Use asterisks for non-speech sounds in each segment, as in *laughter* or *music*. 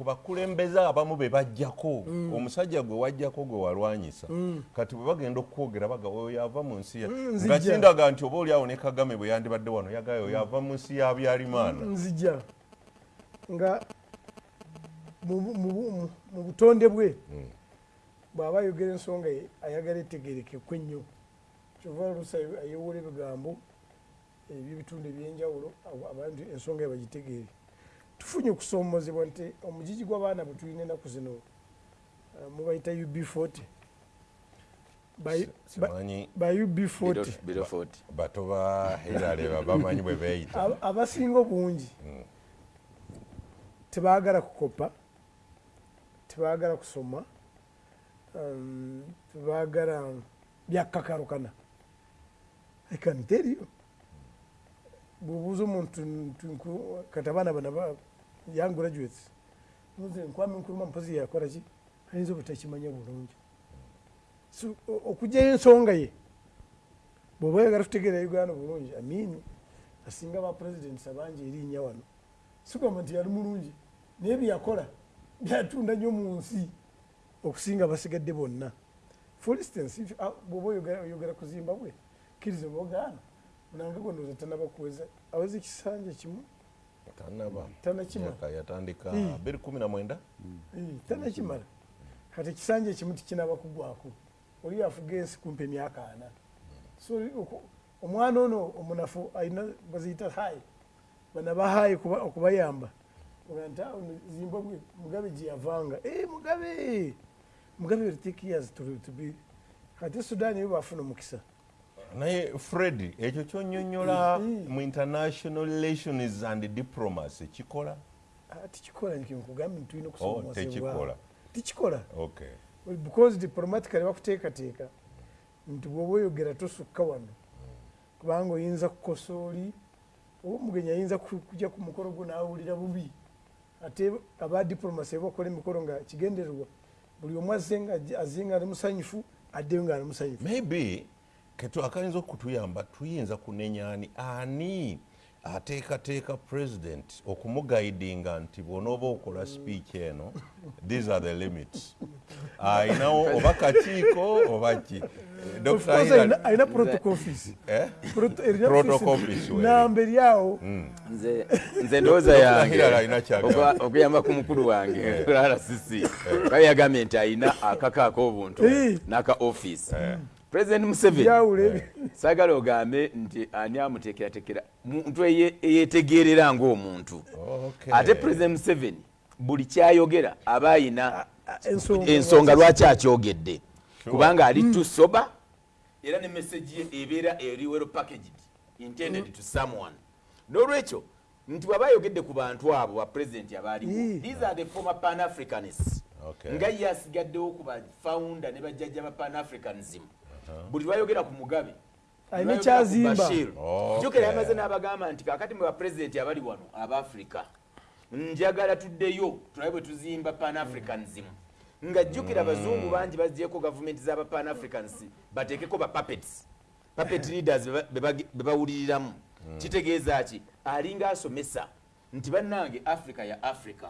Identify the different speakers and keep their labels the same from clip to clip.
Speaker 1: ku bakulembeze abamu be bajjako. Omusajja gwe wajjako gwe walwanyisa. Kati bwe bagenda okwogera baga oyo yava mu nsi ya nga kindaga nti oba oliawo ne kagame bwe yandibadde wano yagayo oyo yava mu nsi ya byalimaana
Speaker 2: nzija. Nga mu- butonde bwe bw'aba ayogera ensonga ayagala etegerekekwe ennyo kyova oluusi ayewola ebigambo ebyebitundu ebyenjawulo abantu ensonga ye bagitegeere tufunye okusoomozebwa nti omugigi gw'abaana bwe tulina ennaku zino uh, mubayita ub 40 Ba- ba-
Speaker 1: simanyi
Speaker 2: ba ub 40
Speaker 3: biro 40
Speaker 1: bato ba hirale bamanyi bwe beeyita.
Speaker 2: Aba- abasinga obungi tebaagala kukopa tebaagala kusoma um, tebaagala byakakalukana. Ekanteriyo bwobuuza omuntu kati abaana bana ba- young graduates. Muze nkwame nkuruma mpozi yakola ki? Ayinza obutakimanya bulungi. So, o- okugyayo ensonga ye bw'oba oyagala tutegeera uganda bulungi amini asinga ba presidents abangi erinnya wano. Sigamba nti yali mulungi naye byeyakola byatunda nnyo mu nsi okusinga basigadde bonna. For instance ah, bw'oba oyogera- ku zimbabwe kkiriza obaogaana munange gondoza tanaba kuweza aweza ekisanja kimu
Speaker 1: tanaba
Speaker 2: Tanakimala.
Speaker 1: Yatandika
Speaker 2: Mm.
Speaker 1: 219
Speaker 2: Eh, tanakimala kati ekisanja ekimu tikinaba kugwako oli afuga ensi kumpa emyaka ana. So omwana ono omunafu alina baziyita hayi bana bahayi okuba- okubayamba Oga nti, "Ah, ono zimbabwe mugabe gyeyavanga Eh, mugabe mugabe to, to be kati sudan yo bafuna omukisa
Speaker 1: naye fred ekyo kyonyonyola
Speaker 2: Mm.
Speaker 1: mu international relations and diplomacy kikola?
Speaker 2: Ah, tikikola nkugambye ntulina
Speaker 1: Oh,
Speaker 2: okusomosebwa
Speaker 1: tekikola.
Speaker 2: Tikikola. Because diplomatically bakuteekateeka nti bwoba oyogera tosukka wano kubanga oyinza kukosa oli oba omugenyi ayinza ku- kujja ku mukolo gwo nawulira bubi ate aba diplomacy bakola emikolo nga kigendererwa buli omu azze nga ali musanyufu addeyo nga ali musanyufu.
Speaker 1: Maybe ketu akayinza okutuyamba tuyinza kunenyani ani ateekateeka president okumugaidinga nti bwonooba okola speech eno these are the limits. Ayinawo oba kakiiko oba ki? Eh,
Speaker 2: alina- alina protocol office.
Speaker 1: Eh?
Speaker 2: Proto- erina
Speaker 1: Protocol
Speaker 2: office
Speaker 1: office, weri.
Speaker 2: namba eryawo
Speaker 3: nze nze ndowooza yange okuyamba ku mukulu wange rcc baye yagambye nti alina akaka ak'obuntu
Speaker 2: Eh.
Speaker 3: n'aka office president museveni.
Speaker 2: Byawula ebi
Speaker 3: saagala ogambe nti ani amuteekerateekera muntu eye- eyeetegeerera ng'omuntu.
Speaker 1: Okay.
Speaker 3: ate president museveni buli kyayogera aba ayina
Speaker 2: ensonga
Speaker 3: lwaki akyogedde. kubanga ali too sober era ne message ye ebeera eri well packaged intended to someone. N'olwekyo nti bw'aba ayogedde ku bantu abo ba president abaaliwo
Speaker 2: Mm.
Speaker 3: these are the former pan africanists
Speaker 1: Okay.
Speaker 3: nga ye asigaddewo ku bafounder ne bajjajja ba pan africanism buli lwayogera ku mugabe
Speaker 2: Alina kyazimba.
Speaker 1: Okay.
Speaker 3: jjukira yamaze n'abagamba nti kakati mwe bapulezidenti abali wano abaafrika njagala tuddeyo tulabe bwe tuzimba pan africanism nga jjukira abazungu bangi bagyeko gavumenti z'aba pan africans bateekeko ba puppets. Puppet leaders be ba- be bagi- be bawuliriramu kitegeeza ki? Alinga asomesa nti bannange africa ya africa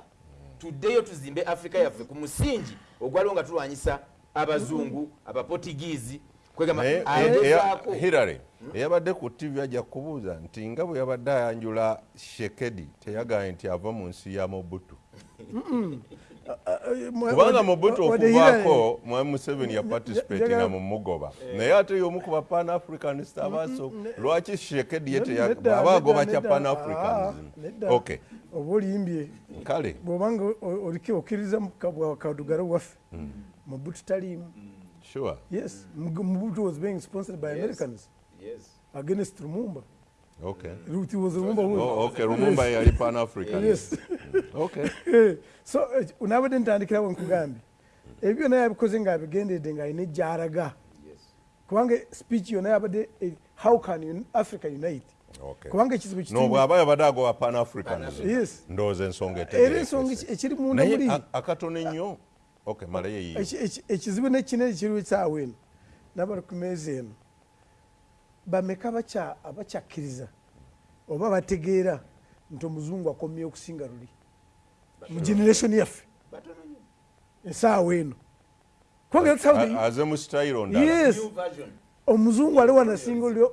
Speaker 3: tuddeyo tuzimbe africa yaffe ku musingi ogwaliwo nga tulwanyisa abazungu abaportugiisi
Speaker 1: hirary eyabadde ku tv ajja kubuuza nti nga bwe yabadde ayanjula shekedi teyagaye nti ava mu nsi ya mobutu. Kubanga mobutu okuvaako mwami museveni yaparticipatinga mu mugoba. Naye ate y'omu ku ba pan africanist abaaso lwaki shekedi ye teya- aba agoba kya pan africanism okay.
Speaker 2: Oba oliyimbye
Speaker 1: kale.
Speaker 2: Bwobanga oliki okkiriza kadugalo waffe mubutu taliimu
Speaker 1: sure.
Speaker 2: Yes Mug- mubutu was being sponsored by americans.
Speaker 3: Yes.
Speaker 2: against lumumba
Speaker 1: okay.
Speaker 2: It was lumumba who-
Speaker 1: Oh, okay lumumba yali pan african
Speaker 2: yes. *laughs*
Speaker 1: Okay.
Speaker 2: Eh, so eh, nabadde ntandikirawo nkugambye ebyo byonna yabikoze ngaabigenderedde ng'alina ejjaraga kubanga speech yonna yabadde eh, how can un- africa unite?
Speaker 1: Okay.
Speaker 2: Kubanga ekizibu
Speaker 1: no
Speaker 2: kitini
Speaker 1: bw'aba yabadde agoba pan africanism
Speaker 2: Yes.
Speaker 1: ndowooza ensonga
Speaker 2: era ensonga eki- ekiri munda
Speaker 1: naye
Speaker 2: muli
Speaker 1: a- akatono ennyo
Speaker 2: ekizibu nekinene kiriwo ekyawo eno nabali ku meeza eno bameka abakya- abakyakkiriza oba bategeera nti omuzungu akomye okusinga luli mu generation yaffe. Esaawa eno omuzungu ali wano asinga oli-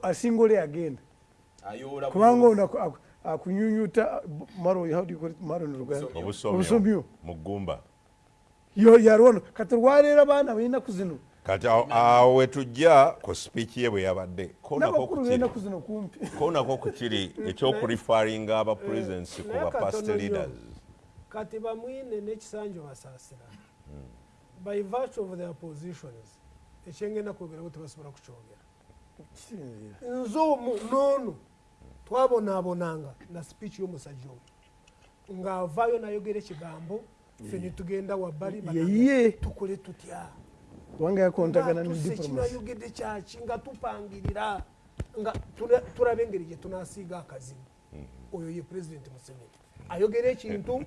Speaker 2: agenda. Kubanga ono aku- aku- akunyunyuta maro how do you call it? Maro ni luganda.
Speaker 1: Obusomyo.
Speaker 2: Obusomyo
Speaker 1: mu ggumba
Speaker 2: yo yali wano kati lwaleero abaana balinaku zino.
Speaker 1: Kati awo- wetujja ku speech ye bwe yabadde. Konako kukiri ekyokurifaringa aba presidents ku
Speaker 4: naye
Speaker 1: ba past leaders.
Speaker 4: Kati bamwine n'ekisanjo basaasira by virtue of their positions ekyengenda kwogeraho tebasobola kukyogera. Nze omu noono twabonaabonanga na speech y'omusajja omu. Ng'avaayo nayogera ekigambo ffe ne tugenda wabbali
Speaker 2: yeye.
Speaker 4: Tukole tutya?
Speaker 2: Kubanga yakontagana ne
Speaker 4: Tuse
Speaker 2: diplomasi
Speaker 4: kinayogedde kyaki nga tupangirira. Nga tula- tulaba engeri gye tunasiiga akazibu oyo ye pulezidenti museveni. Ayogera ekintu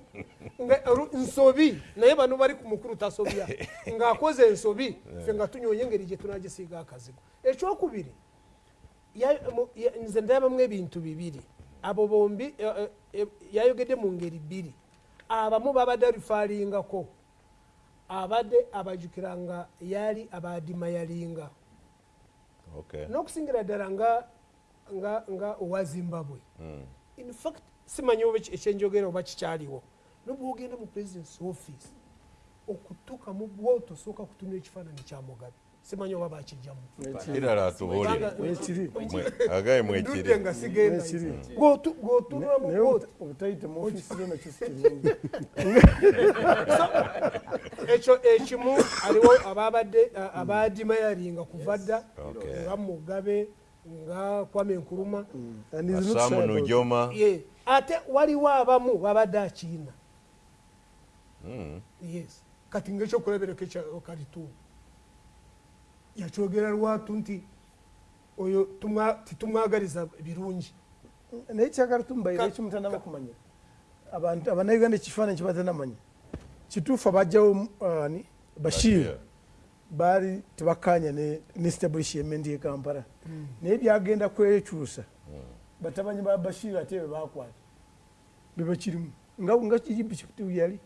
Speaker 4: nsobi. Naye bano bali ku mukulu tasobya. *laughs* Ng'akoze ensobi ffe nga tunyonya engeri gye tunagisiiga akazibu ekyokubiri nze ndabamu ebintu bibiri. Abo bombi eh, eh, eh, yayogedde mu ngeri bbiri abamu babadde alifaalingako. Abadde abajjukira nga yali abadima yalinga.
Speaker 1: Okay.
Speaker 4: N'okusingira ddala nga owa zimbabwe. In fact simanyi oba ekyenjogera oba kikyaliwo. Nobwogenda mu president's office okutuuka mu bwoto osooka kutunula ekifaananyi kya mugabe simanyi oba bakijjamu
Speaker 1: kirala atubuulire.
Speaker 4: Kubanga-
Speaker 2: ekiri
Speaker 1: agaye
Speaker 4: ndudde
Speaker 1: mwekiri
Speaker 4: nga sigenda. *laughs* Ekyo ekimu aliwo ababadde a- abadima yalinga kuva dda nga mugabe nga kwame nkuruma
Speaker 2: it.
Speaker 1: nujoma.
Speaker 4: Ate waliwo abamu babadde akiina. Yes. Kati ngaekyokulaberako ekyokalitu yakyogera lwatu nti oyo tumwa- titumwagaliza birungi
Speaker 2: naye kyagala tumubaire ekimutanaba kumanya. Abantu abanauganda ekifaananyi kibatanamanya kituufu abajjawo uh, ni bashir. Baali tebakanya ne ne establishment ye kampala. Naye byagenda kwekyusa. Batabanyi ba bashir ate be bakwata bebakirimu nga nga executive yali.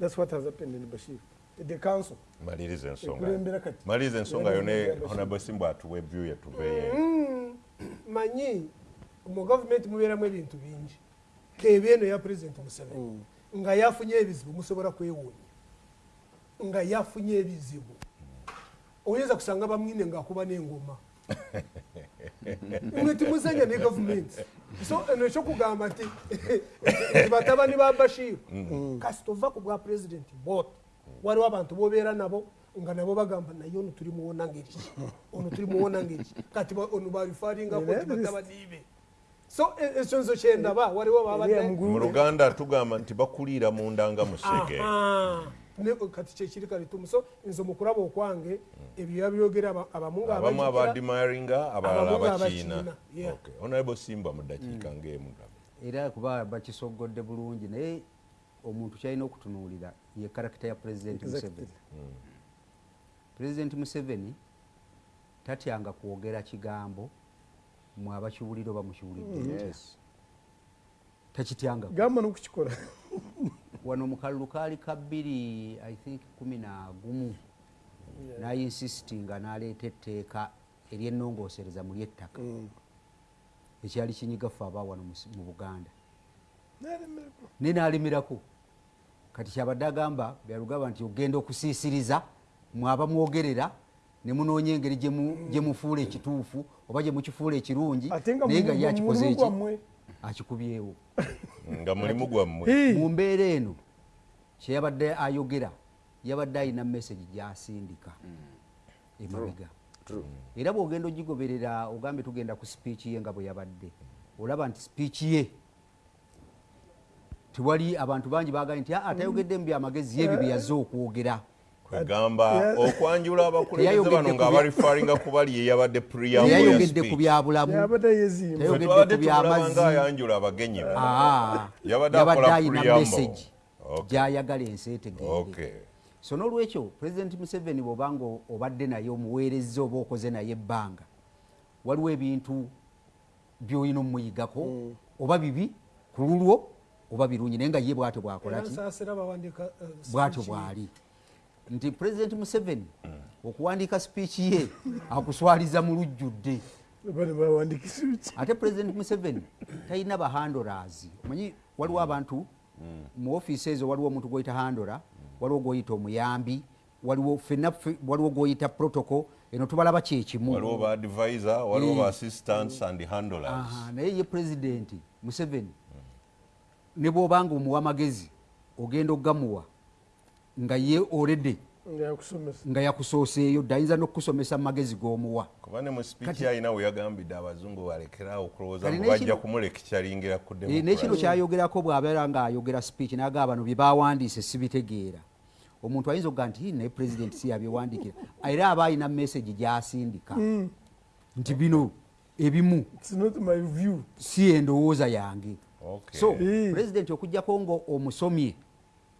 Speaker 2: Thats what has happened in bashir the council.
Speaker 1: Maliriza ensonga maliriza ensonga yo ne
Speaker 2: Bashir.
Speaker 1: honorable simba atuwa evyu yatuveeyo
Speaker 4: Mm, manyi mu gavumenti mubeeramu ebintu bingi. Keba eno ya pulezidenti museveni. Nga yafunye ebizibu musobola kwewuunya. Nga yafunye ebizibu. Oyinza kusanga bamwine ngaakuba n'engoma. Mwe timuzanya ne gavumenti so eno ekyokugamba *laughs* nti batabani ba bashiru kasita ova ku bwa pulezidenti boto waliwo abantu bobeera nabo nga nabo bagamba naye ono tuli muwona ngeri ono tuli muwona ngeri *laughs* kati ba- ono balifaringako
Speaker 2: Era
Speaker 4: nti
Speaker 2: biri-
Speaker 4: batabani be so ekyo nzo kyendaba waliwo
Speaker 2: Eriya
Speaker 4: babadde
Speaker 2: mugulu-
Speaker 1: mu luganda tugamba nti bakuliira munda nga musege
Speaker 4: kati kyekiri kalitumu so nze mukulaba okwange ebyo yabyogera aba- abamu nga
Speaker 1: abamu
Speaker 4: abajjukira,
Speaker 1: abadimaringa abalala abakiina. honorable simba mu ddakiika ng'emu.
Speaker 5: Era kuba bakisogodde bulungi naye omuntu kyalina okutunuulira ye karakita ya pulezidenti museveni. Pulezidenti museveni tatyanga kwogera kigambo mwe abakiwulira oba mukiwulidde. Takityanga
Speaker 2: gamba nokukikola. *laughs*
Speaker 5: Wano mu kalulu kaali ka bbiri i think kumi na gumu. Nayinsisitinga n'aleeta etteeka eryennongoosereza mu lyettaka. Ekyali kinyigafu aba wano mu buganda ne n'alemerako kati kyabadde agamba byalugamba nti ogenda okusiisiriza mwaba mwogerera ne munoonya engeri gye mu- gye mufuula ekituufu oba gye mukifuula ekirungi naye nga
Speaker 2: mu-
Speaker 5: ye akikoze
Speaker 2: mulimu
Speaker 5: eki
Speaker 2: gwammwe.
Speaker 5: akikubyewo. *laughs*
Speaker 1: Nga mulimu gwammwe.
Speaker 5: Mu mbeera eno kyeyabadde ayogera yabadde alina message gyasindika. Emabega. Era bwogenda ogigoberera ogambe tugenda ku speech ye nga bwe yabadde. Olaba nti speech ye tewali abantu bangi bagambye nti aa tayogedde mu byamagezi yebi bye yazze okwogera
Speaker 1: kwegamba okwanjula abakulembeze bano
Speaker 5: ku
Speaker 1: nga
Speaker 5: bya-
Speaker 1: abalifaringa kubali ye yabadde preamble ya
Speaker 5: teyayogedde ku
Speaker 1: speech.
Speaker 5: byabulamu
Speaker 2: yabadde yezimba
Speaker 5: Teyogedde
Speaker 1: Ffe twabadde
Speaker 5: ku byamazzi.
Speaker 1: tumulaba nga ayanjula abagenyi.
Speaker 5: Aa,
Speaker 1: Yabadde
Speaker 5: ayina
Speaker 1: Okay.
Speaker 5: gyayagala ensi etegeere
Speaker 1: Okay.
Speaker 5: so n'olwekyo pulezidenti museveni bwobanga obadde naye omuweereza oba okoze naye ebbanga waliwo ebintu byolina omuyigako oba bibi ku lulwo oba birungi naye nga ye bwatyo bwakolaki
Speaker 4: eh,
Speaker 5: bwatyo bwali. Nti president museveni okuwandiika sipiiki ye akuswaliza mu lujjudde. Ate president museveni talina bahandolas omanyi waliwo abantu mu ofiisi ezo waliwo omuntu gwoyita handora waliwo gwoyita omuyambi waliwo fenna waliwo gwoyita protocol eno tubalaba kyekimu
Speaker 1: waliwo ba advisor waliwo
Speaker 5: Eh.
Speaker 1: ba assistants and handlers.
Speaker 5: Aha, naye ye pulezidenti museveni ne bwobanga omuwa amagezi ogenda okugamuwa nga ye olredde
Speaker 2: nga yakusomesa.
Speaker 5: nga yakusooseeyo dde ayinza n'okukusomesa mu magezi g'omuwa.
Speaker 1: Kuba ne mu speech alina we yagambidde abazungu balekerawo okulowooza ngu
Speaker 5: n'ekino-
Speaker 1: bajja kumulekikyalingira ku
Speaker 5: Eh, n'ekino kyayogerako bw'abeera ng'ayogera speech naga bano bye bawandiise sibitegeera. Omuntu ayinza okuga nti "Hii, naye pulezidenti si yabiwandiikira *laughs* era aba alina message gy'asindika. Nti bino ebimu
Speaker 2: its not my view.
Speaker 5: si endowooza yange. So
Speaker 2: Eh.
Speaker 5: pulezidenti okugjako nga omusomye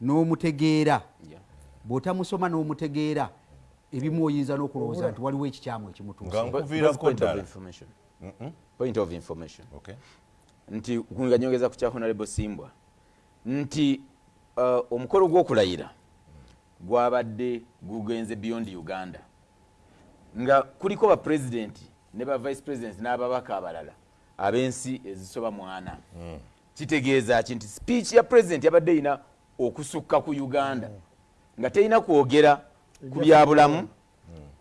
Speaker 5: n'omutegeera
Speaker 3: Yeah.
Speaker 5: bw'otamusoma n'omutegeera ebimu oyinza n'okulowooza nti waliwo ekikyamu ekimutuusa.
Speaker 1: Nkuviirako
Speaker 3: Point of
Speaker 1: ddala.
Speaker 3: information. point of information.
Speaker 1: Okay.
Speaker 3: nti nga nyongeza ku kya honorable simbwa nti uh, omukolo gw'okulayira gwabadde gugenze beyond uganda. Nga kuliko bapulezidenti ne ba vice president n'ababaka abalala ab'ensi ezisoba mwana kitegeeza ki nti speech ya president yabadde erina okusukka ku uganda. Nga terina kwogera ku byabulamu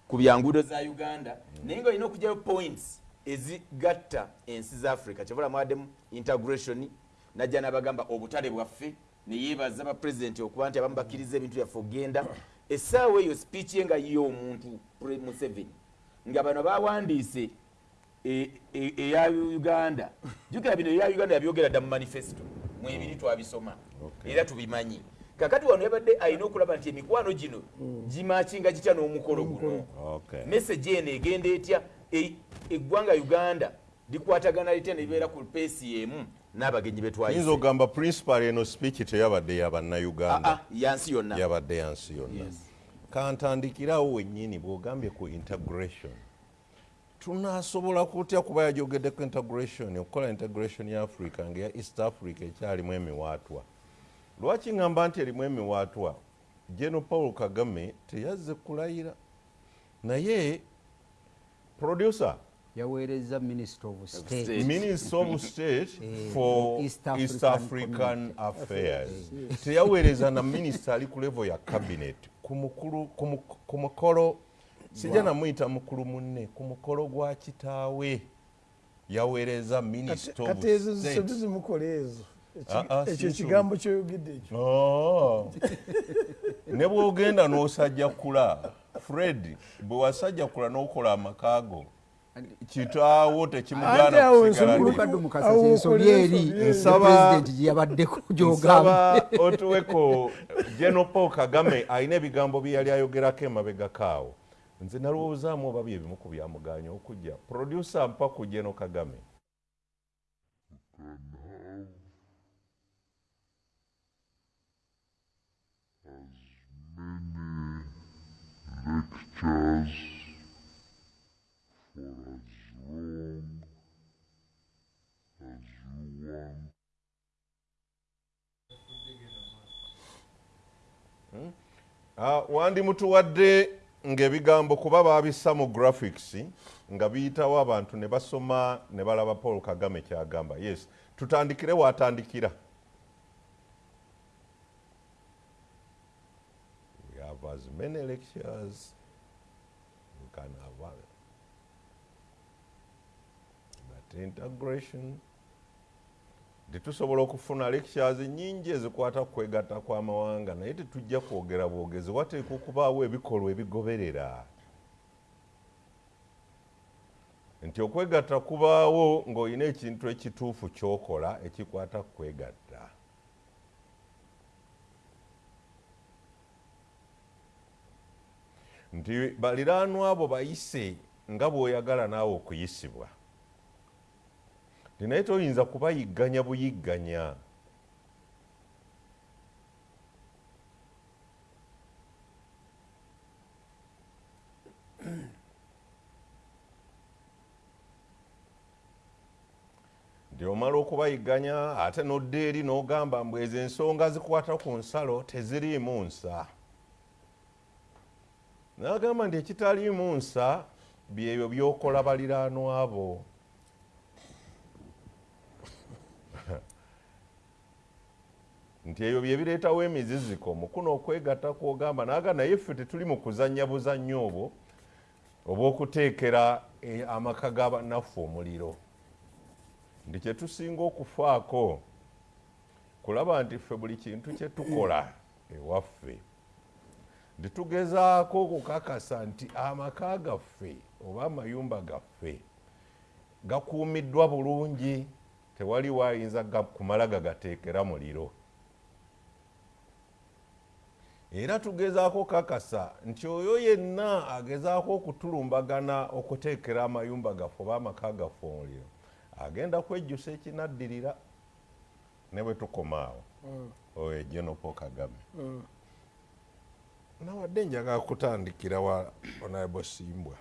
Speaker 3: ku byanguudo za uganda. Naye nga olina okugyayo points ezigatta ensi za africa. Kyavula mwaddemu integration najja nabagamba obutale bwaffe neyebaza bapurezidenti okuba nti abamu bakkiriza ebintu byaffe okgenda essaawa eyo speech ye nga ye omuntu museveni nga bano bawandiise eya uganda. Jukira bino eya uganda yabyogera dda mu manifesto mwebiri twabisoma. Era tubimanyi. Kakati wano yabadde alina okulaba nti emikwano gino gimakinga gitya n'omukolo guno?
Speaker 1: Okay.
Speaker 3: message eno egenda etya? E- eggwanga uganda likwatagana litya nebibeera ku peesi emu n'abagenyi
Speaker 1: yinza
Speaker 3: betwayise
Speaker 1: okugamba principal eno speech teyabadde
Speaker 3: Ah,
Speaker 1: yabannayuganda
Speaker 3: yansi yonna.
Speaker 1: Yabadde yansi yonna. Kantandikirawo wennyini bw'ogambye ku integration tunasobola kutya kuba yajogedde ku integration okukola integration ya africa ngaeya east africa ekyalimu emiwaatwa. Lwaki ŋŋamba nti erimu emiwaatwa? Geno paul kagame teyazze kulayira. Naye producer
Speaker 5: yaweereza minister of state.
Speaker 1: Minister of *laughs* state
Speaker 5: Eh,
Speaker 1: for
Speaker 5: East
Speaker 1: east
Speaker 5: African
Speaker 1: african affairs. Teyaweereza na minisita ali ku level ya cabinet ku mukolo sijja namuyita mukulu munne ku mukolo gwa kitaawe. Yaweereza
Speaker 2: kati ezo zisobi zimukola ezo?
Speaker 1: Ah, ah,
Speaker 2: ekyo
Speaker 1: si
Speaker 2: ekigambo kyoyogedde ekyo.
Speaker 1: Oh. ne bwogenda n'osajjakula fred bwe wasajjakula n'okola amakaago kitaawo
Speaker 2: Ate
Speaker 1: tekimugaana
Speaker 2: awo
Speaker 1: kusigala
Speaker 2: ensonga-
Speaker 1: nti-
Speaker 5: mulukadde mukasa
Speaker 2: Awo
Speaker 5: kyensobi
Speaker 2: okolera
Speaker 5: eri
Speaker 2: ensobi eri.
Speaker 1: Nsaba-
Speaker 5: pulezidenti gye yabaddeko gyogamba.
Speaker 1: Nsaba otuweko paul kagame alina ebigambo bye yali ayogerako emabega kaawo nze nalowoozaamu oba byebimu ku byamuganya okujja producer mpa ku general kagame
Speaker 6: lectures for as long as you want.
Speaker 1: Ah, wandimutuwadde ng'ebigambo kuba baabissa mu graphics nga biyitawo abantu ne basoma ne balaba paul kagame kyagamba. Yes tutandikire waatandikira we have as many lectures. We can have but integration tetusobola okufuna lectures nyingi ezikwata kwegatta kw'amawanga naye tetujja kwogera bwogezi wateeka okubaawo ebikolwa ebigoberera. Nti okwegatta kubaawo ng'olina ekintu ekituufu ky'okola ekikwata kwegatta. Nti baliraanwa abo bayise nga bw'oyagala naawe okuyisibwa naye toyinza kubayigganya buyigganya. Nti omala okubayiganya ate nodda eri n'ogamba mbu ezo ensonga zikwata ku nsalo teziriimu nsa. Nagamba nti ekitaliimu nsa byebyo byokola baliraanwa bo nti ebyo byebireetawo emiziziko mukuno okwegatta kwogamba naga naye ffe tetuli mu kuzanya buzannyo obwo obw'okuteekera eh, amaka ga bannaffe omuliro. Nti kyetusinga okufaako kulaba nti ffe buli kintu kyetukola ewaffe nti tugezaako okukakasa nti amaka gaffe oba amayumba gaffe gakuumiddwa bulungi tewali waayinza kumala gagateekera muliro era tugezaako kakasa nti oyo yenna agezaako okutulumbagana okuteekera amayumba gaffe oba amaka gaffe omuliro agenda kwejjusa ekinaddirira ne bwe tukomaawo. Oyo ejenopo kagame. Nawadde njagala kutandikira wa honorable simbwa.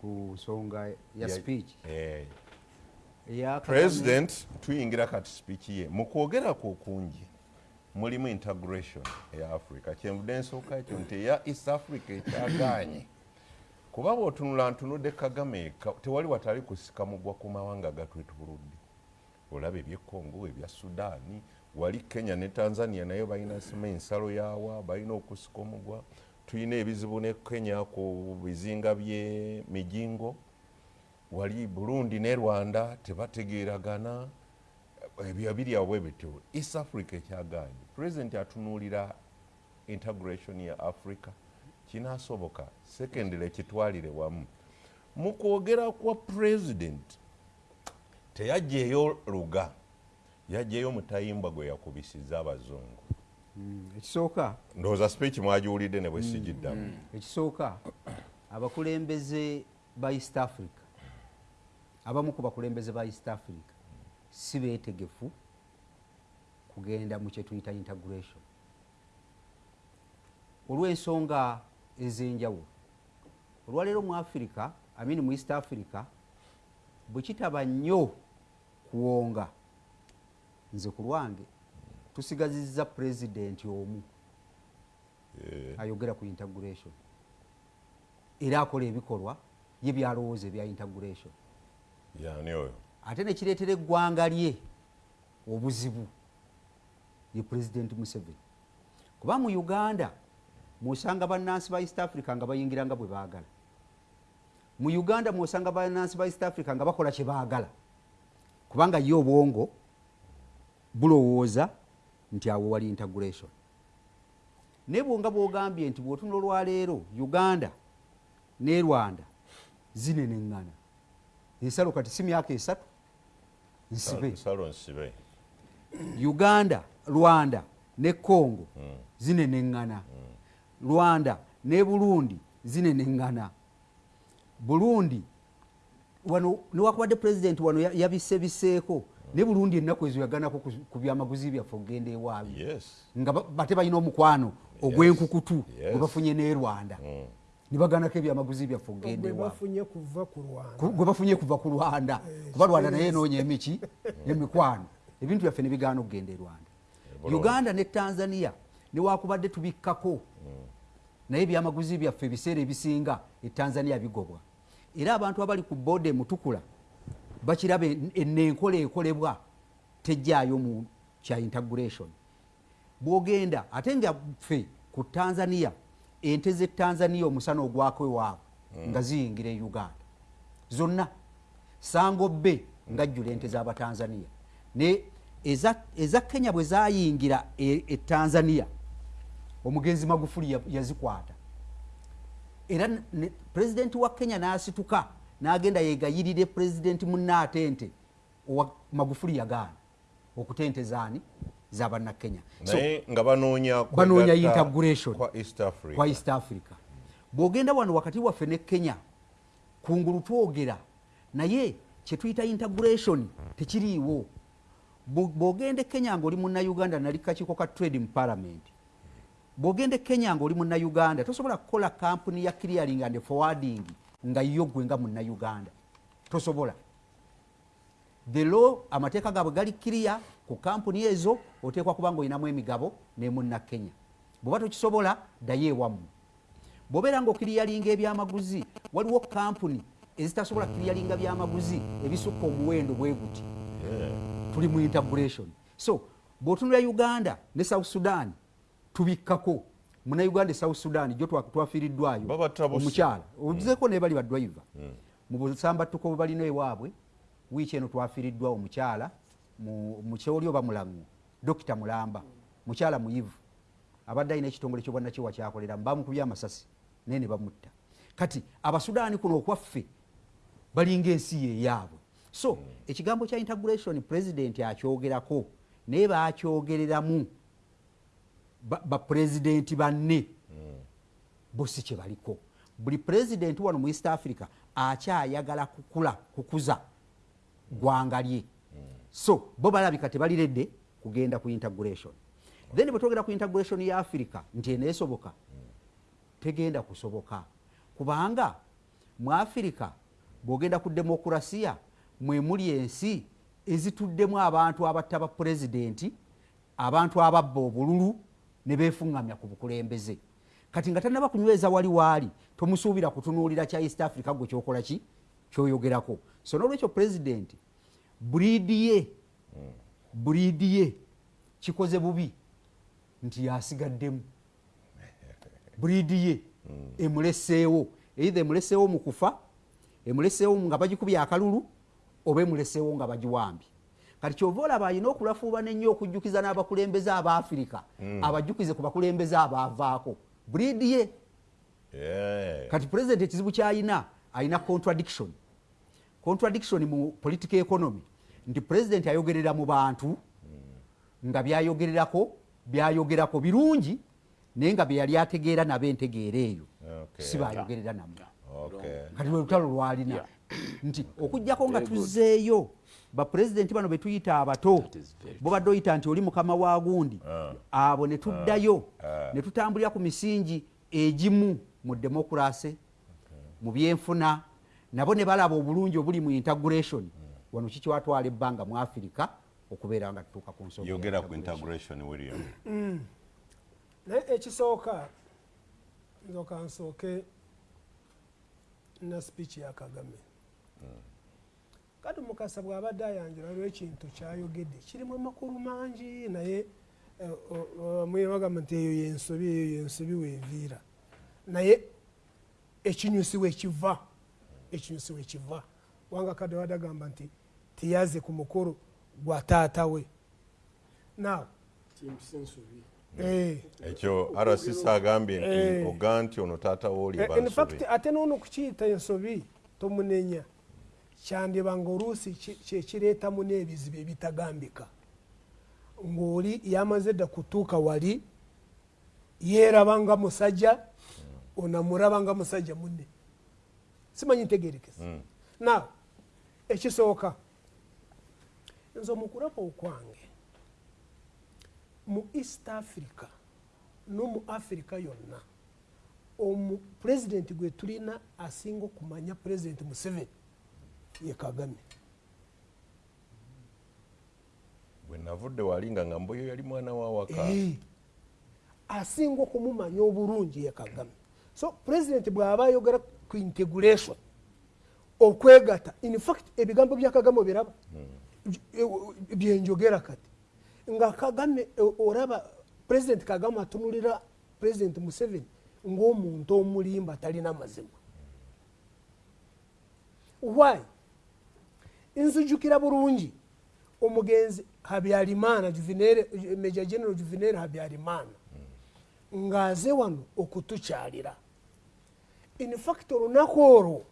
Speaker 5: Ku nsonga ya speech.
Speaker 1: Eh, president tuyingira kati speech ye. Mu kwogera kwe okungi mulimu integration eya africa. Kyenvudde nsooka ekyo nti eya east africa ekyagaanye. *clears throat* Kuba bw'otunula ntunudde kagame tewali watali kusika mugwa ku mawanga gatwetubuludde olaba ebyekongo ebya sudaani wali kenya ne tanzania nayo balina sima ensalo yawa balina okusika omugwa. Tulina ebizibu ne kenya ku bizinga by'emijingo wali burundi ne rwanda tebategeeragana ebyo biryawo bwe bityo east africa ekyagaanye pulezidenti atunuulira integration ya africa kinasoboka secondly ekitwalire wamu. Mu kwogera kwa pulezidenti teyajjaeyo luga yajjaeyo mutayimbwa gwe yakubisiza abazungu.
Speaker 5: Mm, ekisooka.
Speaker 1: Ndowooza speech mwagiwulidde ne bwe sigiddamu.
Speaker 5: Ekisooka abakulembeze ba east africa abamu ku bakulembeze ba east africa si beetegefu kugenda mu kyetuyita integration. Olw'ensonga ez'enjawulo olwaleero mu africa amini mu east africa bwe kitaba nnyo kuwonga. Nze ku lwange tusigazizza pulezidenti omu ayogera ku integration. Era akola ebikolwa ye byalowooza ebya integration.
Speaker 1: Yani oyo
Speaker 5: ate nekireetera eggwanga lye obuzibu ye pulezidenti museveni. Kuba mu uganda mwosanga bannansi ba east africa nga bayingira nga bwe baagala. Mu uganda mwosanga bannansi ba east africa nga bakola kye baagala. Kubanga ye obwongo bulowooza nti awo wali integration. Naye bwonga bwogambye nti bwotunula olwaleero uganda ne rwanda zineneŋŋana ensalo kati si myaka esatu nsibe.
Speaker 1: Nsibe.
Speaker 5: Uganda rwanda ne congo zineneŋŋana rwanda ne burundi zineneŋŋana burundi wano newakubadde pulezidenti wano ya- yabisebiseeko. Ne burundi ennaku ezo yaganako ku- ku byamaguzi byaffe okugenda ewaabyo
Speaker 1: yes.
Speaker 5: Nga ba- bate balina omukwano ogw'enkukutu
Speaker 1: Yes.
Speaker 5: gwe bafunye ne rwanda. Ne baganako ebyamaguzi byaffe okugenda
Speaker 4: gwe
Speaker 5: ewaabwe
Speaker 4: bafunye kuva ku rwanda.
Speaker 5: Ku- gwe bafunye kuva ku rwanda. Kuba rwanda naye enoonya emiki *laughs* emikwano. Ebintu byaffe nebigaana okugenda e rwanda.
Speaker 1: Bulungi.
Speaker 5: uganda ne tanzania newakubadde tubikkako. Naye ebyamaguzi byaffe ebiseera ebisinga e tanzania bigobwa. Era abantu abali ku booda emutukula bakiraba en- enenkola ekolebwa tejjaayo mu kya integration. Bwogenda ate nga ffe ku tanzania ente ze tanzania omusana ogwako ewaabwe nga ziyingira e uganda. Zonna. Sango bbe ngajjula ente z'abatanzania ne eza, eza kenya bwe zayingira e, e tanzania omugenzi magufuli ya- yazikwata. Era pulezidenti wa kenya n'asituka n'agenda yegayirire pulezidenti munnaate nte owa magufuli yagaana. Okutenteza ani zabannakenya
Speaker 1: nga banoonya
Speaker 5: integration
Speaker 1: kwa east africa.
Speaker 5: bwogenda wano wakati waffe ne kenya kungulu twogera naye kyetuyita integration tekiriiwo. Bwo- bwogenda e kenya ngaoli munnauganda nali kakiiko ka trade mu parliament. Bwogenda e kenya ngaoli munnauganda tosobola kukola kampuni ya clearing and forwarding nga yo gwe nga munnauganda tosobola. The law amateeka gaabwe gali kiriya ku kampuni ezo oteekwa kuba nga olinamu emigabo nemuna kenya bweba tokisobola ddayo ewammwe. Bwobeera nga okiriyalinga ebyamaguzi waliwo kampuni ezitasobola kiriyalinga byamaguzi ebisukka omuwendo bwe guti. Tuli mu integration. So bw'otunula uganda ne south sudan tubikkako. Munauganda e south sudan twa- twafiiriddwayo. Omukyala. Obuzeeko naye bali badrive mu busambattuko bwe balina ewaabwe wiiki eno twafiiriddwa omukyala mu mu kyoli oba mulango dokita mulamba mukyala muyivu abadde alina ekitongole kyobwannakiwa kyakoleramu bamukubya amasasi naye ne bamutta. Kati abasudaani kuno okwaffe balinga ensi yeyaabwe so ekigambo kya integration president akyogerako naye bakyogereramu ba- bapulezidenti banne bo si kye baliko. Buli pulezidenti wano mu east africa akyayagala kukula kukuza gwanga lye so bo balabika tebaliredde kugenda ku integration. Then bwe twogera ku integration ya africa nti eneesoboka tegenda kusoboka. Kubanga mu afirika bwogenda ku demokurasiya mwe muli ensi ezituddemu abantu abatta ba pulezidenti abantu ababba obululu ne befuŋŋamya ku bukulembeze. Kati nga tanaba kunyweza wali waali tomusuubira kutunuulira kya east africa gwe kyokola ki? Kyoyogerako. So nolwekyo pulezidenti buliidi ye buliidi ye kikoze bubi. Nti yasigaddemu. Buliidi ye emuleseewo. Eitha emuleseewo mu kufa emuleseewo nga bagikubye akalulu oba emuleseewo nga bagiwambye. Kati kyova olaba alina okulafuubana ennyo okujjukiza n'abakulembeze aba afirika abajjukize ku bakulembeze abaavaako buliidi ye kati pulezidenti ekizibu kyalina alina contradiction. Contradiction mu political economy nti pulezidenti ayogerera mu bantu nga byayogererako byayogerako birungi naye nga byeyali ategeera nabo entegeera eyo. Si bayogerera namu
Speaker 1: Okay.
Speaker 5: kati lwe lutalo lwalina nti okugjako nga tuzzeeyo bapulezidenti bano betuyita abato bobadde oyita nti oli mukama wa gundi abo ne tuddayo ne tutambulira ku misingi egimu mu demokurasi mu byenfuna nabo ne balaba obulungi obuli mu integration wano kikiwatwala ebbanga mu afirika okubeera nga tutuuka ku nsonga ya
Speaker 1: yogera ku
Speaker 5: integration.
Speaker 1: william.
Speaker 4: Naye ekisooka nzoka nsooke na speech ya kagame. Kati mukasa bw'abadde ayanjula lwekintu kyayogedde kirimu amakulu mangi naye eh, o- o- mwe bagamba nti eyo yensobi eyo yensobi weeviira naye ekinyusi wekiva ekinyusi wekiva wanga kadde wadde agamba nti tiyaze ku mukolo gwa taata we. Naawe Eh.
Speaker 1: ekyo rcc agambye nti
Speaker 4: Eh.
Speaker 1: oga nti ono taata wooli
Speaker 4: Eh, ate noono kukiyita ensobi tomunenya. Kyandiba nga oluusi ki- kyekireetamu n'ebizibu ebitagambika. Ng'oli yamaze dda kutuuka wali yeeraba nga musajja onamuraba nga musajja munne. Simanyi ntegerekeza. Naawe ekisooka nze omukulaba okwange mu east africa nomu africa yonna omupulezidenti gwe tulina asinga okumanya pulezidenti museveni ye kagame.
Speaker 1: Bwe navudde walinga nga mboyo yali mwana wa waka
Speaker 4: asinga okumumanya obulungi ye kagame. So pulezidenti bw'aba ayogera ku integration okwegata in fact ebigambo bya kagame obiraba. Eh, byenjogera kati. Nga kagame eh, oraba pulezidenti kagame atunulira pulezidenti museveni ng'omuntu omulimba talina mazima. Why? Nzijukira bulungi. Omugenzi habyarimana meja general juvenere habyarimana ng'aze wano okutukyalira. In fact olunaku olwo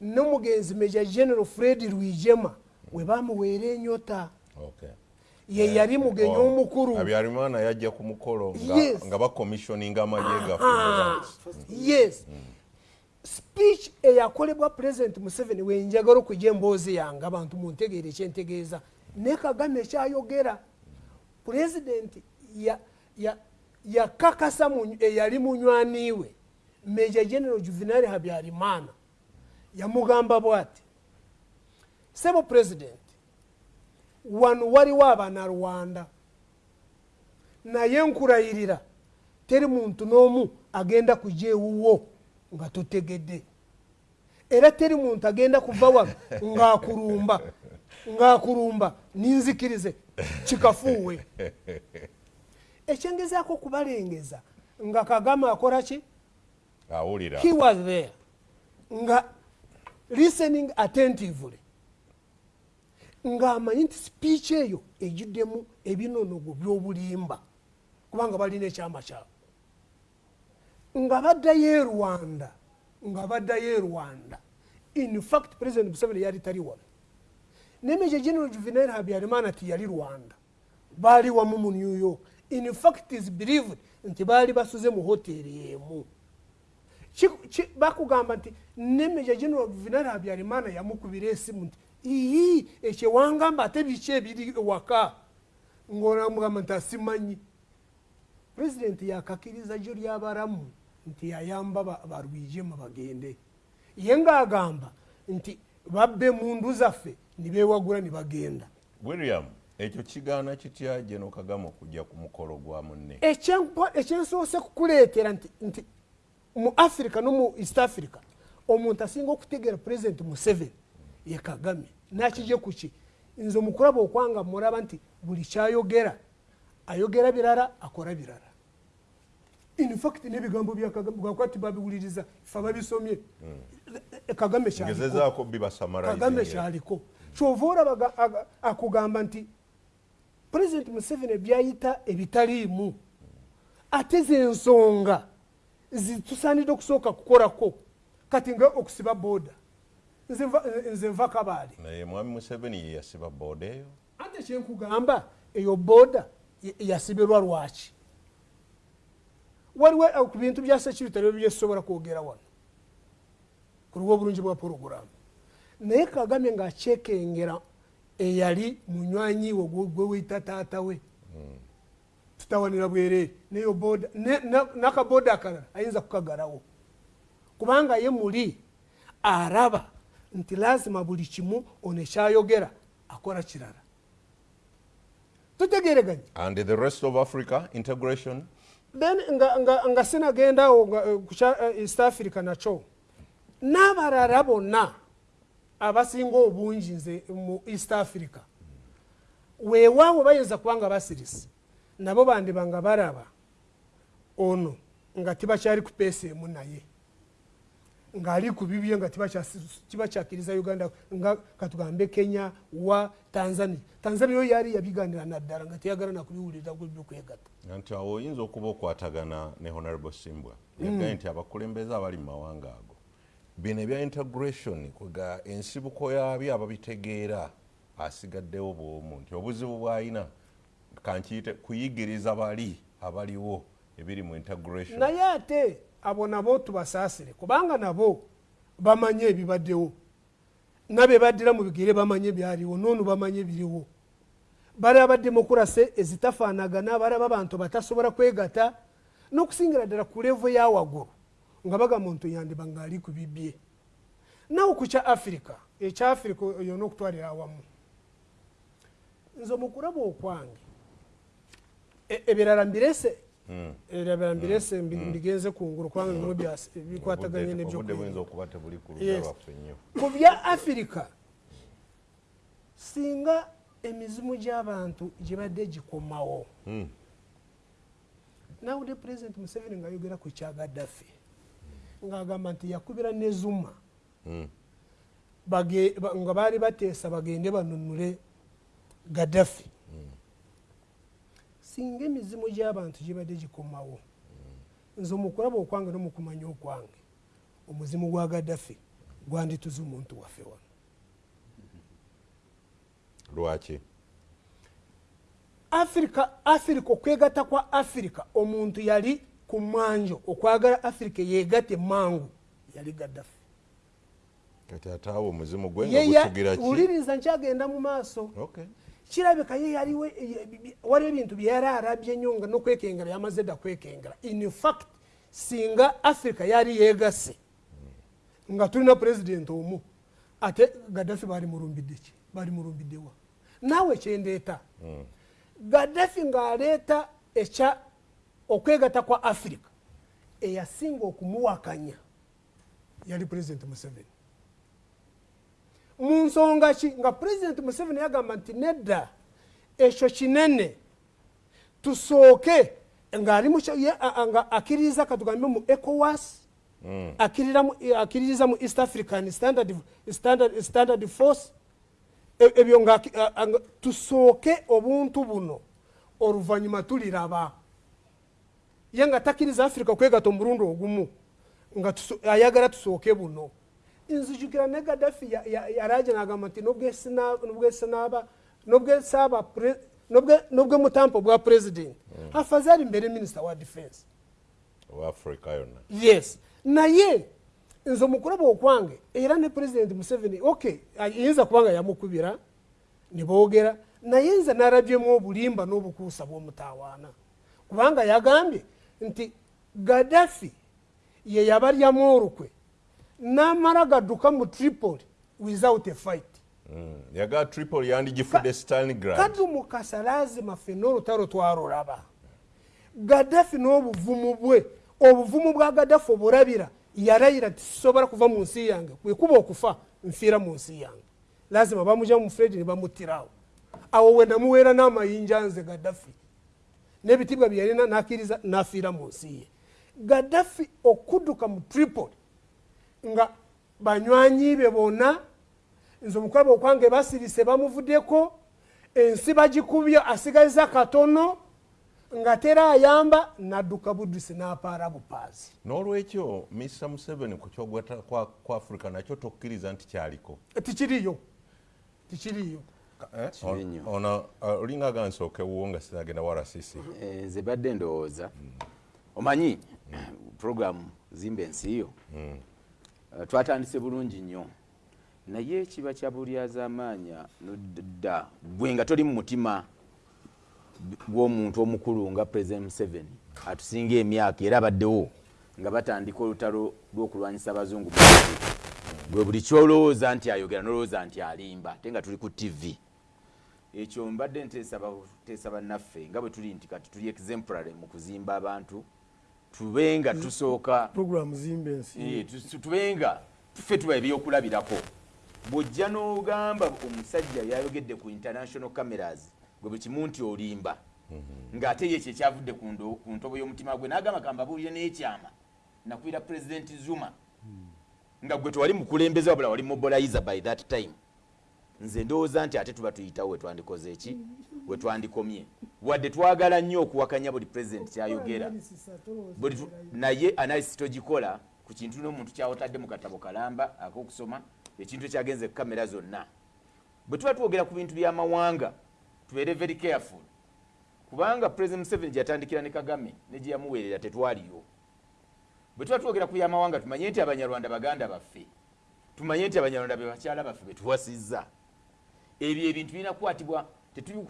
Speaker 4: n'omugenzi meja general fred rwigema we bamuweera enyota ye yali mugenyi
Speaker 1: Oh,
Speaker 4: omukulu.
Speaker 1: Habyarimana yajja ku mukolo nga- bakomissioninga amagye gaffe
Speaker 4: Ah, yes. Speech eyakolebwa president museveni wenjagala okujja emboozi yange abantu muntegeere ekyentegeeza ne kagame ekyayogera pulezidenti ya- ya- yakakasa eyali munywaniwe meja general juvenal habyarimana. Yamugamba bwati sebo president wano waliwo abanarwanda naye nkurayirira teri muntu n'omu agenda kujja ewuwo nga totegedde. Era teri muntu agenda kuva wano ng'akulumba ng'akulumba ninzikirize kikafuuwe. Ekyengezaako okubalengeza nga kagame akola ki?
Speaker 1: Awulira.
Speaker 4: He was there. Nga listening attentively ng'amanyi nti speech eyo ejuddemu ebinonogo by'obulimba kubanga balina ekyama kyabwe. Nga baddayo e rwanda nga baddayo e rwanda. In fact president museveni yali tali wano ne major general juvenal habyarimana tiyali rwanda. Baali wamu mu new york. In fact is believed nti baali basuze mu hoteri emu. Bakugamba nti ne major general juvenal habyarimana yamukubira esimu nti ii ekyewangamba ate biki ebiri waka? Ngaonamugamba nti asimanyi. Pulezidenti yakakiriza gyo lyabaramu nti yayamba ba- barwijemu bagende. Ye ngaagamba nti babbe mundu zaffe nibewagula nibagenda
Speaker 1: william ekyo kigaana kitya geno kagame okujja ku mukolo gwa munne?
Speaker 4: Ekyensoose kukuleetera nti nti mu africa no mu east africa omuntu asinga okutegeera pulezidenti museveni ye kagame. Nakije kuki nze omukulaba okwanga muraba nti buli kyayogera ayogera birala akora birala. Infact n'ebigambo bya kagame bwakwati babiwuliriza fe babisomye Eh, kagame kyaliko.
Speaker 1: ngezezaako bibasamara
Speaker 4: kagame kyaliko. Kyova olaba aga- akugamba nti pulezidenti museveni byayita ebitaliimu. Ate ze ensonga zitusaanidde okusooka kukorako kati nga okusiba booda nze nva- kabaale
Speaker 1: naye mwami museveni ye yasiba booda eyo.
Speaker 4: Ate kyenkugamba eyo booda yasibirwa lwaki? Waliwo eh, ku bintu bya security ebyo byesobola kwogera wano. Kuliwo obulungi bwa poroguramu naye kagame ngaakyekengera eyali munywanyiwe gwe gwe weyita taata we. Tutawanira bwereere neyo boda nakaboda akalala ayinza kukagalawo. Kubanga ye muli araba nti lazima buli kimu ono ekyayogera akola kirala. Tutegereganye
Speaker 1: and the rest of africa integration?
Speaker 4: Then nga, nga, nga sinagendawo eh, ku eh, east africa nakyo. N'abalala bonna abasinga obungi nze mu east africa weewaawo bayinza kuba nga basirisi nabo bandiba nga baraba ono nga tibakyali ku peesa emu naye ng'ali ku bibye nga tibakyasi- tibakyakiriza uganda nga katugambe kenya wa tanzania. Tanzania yo yali yabiganira naddala nga teyagala nakubiwulira byokwegatta
Speaker 1: nti awo oyinza okuba okwatagana ne honorable simbwa. Yagaye nti abakulembeze abali mu mawanga ago bino ebya integration kwega ensibuko yabyo ababitegeera asigaddewo bwomu nti obuzibu bw'alina kankiyite kuyigiriza bali abaliwo ebiri mu integration.
Speaker 4: Naye ate abo nabo tubasaasire kubanga nabo bamanye ebibaddewo. Nabe baddira mu bigere bamanye byaliwo noonu bamanye biriwo. Balaba demokurasi ezitafaanagana balaba abantu batasobola kwegata n'okusingira ddala ku levo yawaggulu nga bagamba omuntu yandiba ngaali ku bibye. Nawe ku kya afirika ekya afirika yona okutwalira awamu. Nze omukulaba okwange e- ebirala mbirese ebirala mbirese mbi- mbigenze kungulu kubanga bimwe byas- bikwataganye
Speaker 1: tebuli ku
Speaker 4: ku bya afirika singa emizimu gy'abantu gibadde gikomawo.
Speaker 1: Mm.
Speaker 4: nawudde pulezidenti museveni ngaayogera ku kya gaddafi ng'agamba nti yakubira ne zuma.
Speaker 1: Mm.
Speaker 4: bage- ba- nga baali bateesa bagende banunule gaddafi singa emizimu gy'abantu gibadde gikomawo. Nze omukulaba okwange n'omukumanya okwange omuzimu gwa gaddafi gwandituza omuntu waffe wano.
Speaker 1: Lwaki?
Speaker 4: Afirika afirika okwegatta kwa afirika omuntu yali ku mwanjo okwagala afirika yegatte mangu yali gaddafi.
Speaker 1: Kati ate awo omuzimu gwe nga gusugira ki?
Speaker 4: Wuliriza nkyagenda mu maaso. Kirabika ye yaliwo waliwo ebintu byeyali arabye nnyo nga nokwekengera yamaze dda kwekengera. In fact singa africa yali yegasse nga tulina pulezidenti omu ate gaddafi bali mulumbidde ki? Bali mulumbiddewa naawe kyendeeta. Gaddafi ng'aleeta ekya okwegatta kwa afirika eyasinga okumuwakanya yali pulezidenti museveni mu nsonga ki? Nga pulezidenti museveni yagamba nti nedda ekyo kinene. Tusooke ngaali nga akkiririza katugambe mu ecowas mu- akkiririza mu east african standard, standard, standard force. E- ebyo nga tusooke obuntu buno oluvanyuma tuliraba. Ye nga takkiriza afirika kwegata omulundi ogumu nga ayagala tusooke buno nzijukira ne gaddafi ya- ya- yaraje nagamba nti nobwesinaba nobwesaba nobwe mutampo bwa president. Afazali mbere minisita wa defense.
Speaker 1: Wa africa yonna
Speaker 4: yes. Naye nze omukulaba okwange era ne president museveni ok yinza kubanga yamukubira nibogera naye nze narabyemu obulimba n'obukuusa bw'omutawaana kubanga yagambye nti gaddafi ye yabalyamu olukwe n'amala gadduka mu tripoli without a fight.
Speaker 1: Mm. yaga tripoli yandigifudde stalingrad.
Speaker 4: kadu mukasa lazima ffenna olutalo twalulaba gaddafi n'obuvumu bwe obuvumu bwa gaddafi obulabira yalayira tisobola kuva mu nsi yange kwekuba okufa nfiira mu nsi yange. Lazima bamugya mu fredi ne bamuttirawo awo. We namuweera n'amayinja nze gaddafi. N'ebitibwa bye yalina n'akkiriza n'afiira mu nsi ye. Gaddafi okudduka mu tripoli nga banywanyi be bonna nze omukwaba okwange basirise bamuvuddeko ensi bagikubye asigaliza katono nga tera ayamba nadduka buddusi n'apaala bupaazi.
Speaker 1: N'olwekyo mr museveni ku kyogwata kwa, kwa africa nakyo tokkiriza nti kyaliko?
Speaker 4: Tikiriyo. Tikiriyo.
Speaker 1: Eh? Ono uh, olinga aga nsookewo nga sinagenda warasisi
Speaker 3: Eh, nze badde ndowooza. Omanyi programu zimba ensi yo? Eh, twatandise bulungi nnyo. Naye kiba kya bulyazaamaanya nodda gwe nga toli mu mutima gw'omuntu omukulu nga president museveni atusinga emyaka era abaddewo nga batandika olutalo lw'okulwanyisa abazungu gwe buli kyolowooza nti ayogera nolowooza nti alimba ate nga tuli ku tv ekyo mbadde nteesa bannaffe nga bwe tuli nti kati tuli exemplary mu kuzimba abantu tube nga tusooka.
Speaker 2: programu zimba ensi
Speaker 3: Eh, tu- tubenga ffe tuba ebyokulabirako. Bw'ojja n'ogamba omusajja yayogedde ku international cameras gwe buli kimu nti olimba. Ng'ate ye kyekyavudde ku ndo- ku ntobo y'omutima gwe n'agamba kambabuulire n'ekyama nakwira president zuma. Nga gwe tewali mukulembeze wabula wali mobilizer by that time nze ndowooza nti ate tuba tuyitawo wetwandikoze eki? Wetwandikomye wadde twagala nnyo okuwakanya buli president kyayogera. Naye analysis togikola ku kintu n'omuntu kyawotadde mu katabo kalamba ak'okusoma ekintu ekyagenze ku kamera zonna. Bwe tuba twogera ku bintu by'amawanga tubeere very careful. Kubanga president museveni gyeyatandikira ne kagame ne gye yamuweerera tetwaliyo. Bwe tuba twogera ku byamawanga tumanye nti abanyarwanda baganda baffe. Tumanye nti abanyarwanda be bakyala baffe betuwasizza ebyo ebintu birina kukwatibwa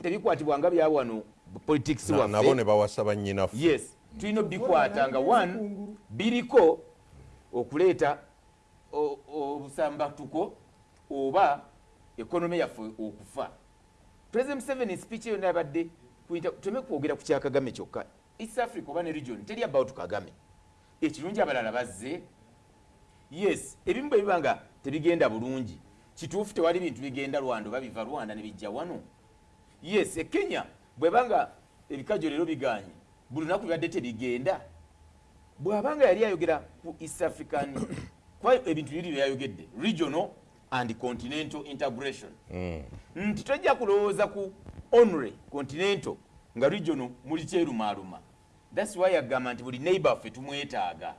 Speaker 3: tebikwatibwa nga bya wano politics
Speaker 1: Na- nabo ne
Speaker 3: waffe
Speaker 1: bawasa bannyinaffe
Speaker 3: yes tulina obikwata nga one biriko okuleeta obusambatuko oba ekonome yaffe okufa. President museveni speech eyo nabadde teme kwogera ku kyakagame kyokka. East africa oba ne region teri about kagame. Ekirungi abalala bazze. Yes ebimu bwe biba nga tebigenda bulungi kituufu tewali bintu bigenda rwanda oba biva rwanda ne bijja wano? Yes ekenya bwebanga ebikajjo leero biganye buli lunaku bibadde tebigenda. Bw'abanga yali ayogera ku east african *coughs* kwa ebintu biri byeyayogedde regional and continental integration. Nti tojja kulowooza ku onre continental nga regional muli kyerumaaluma thats why agamba nti buli neighbor ffe tumwetaaga.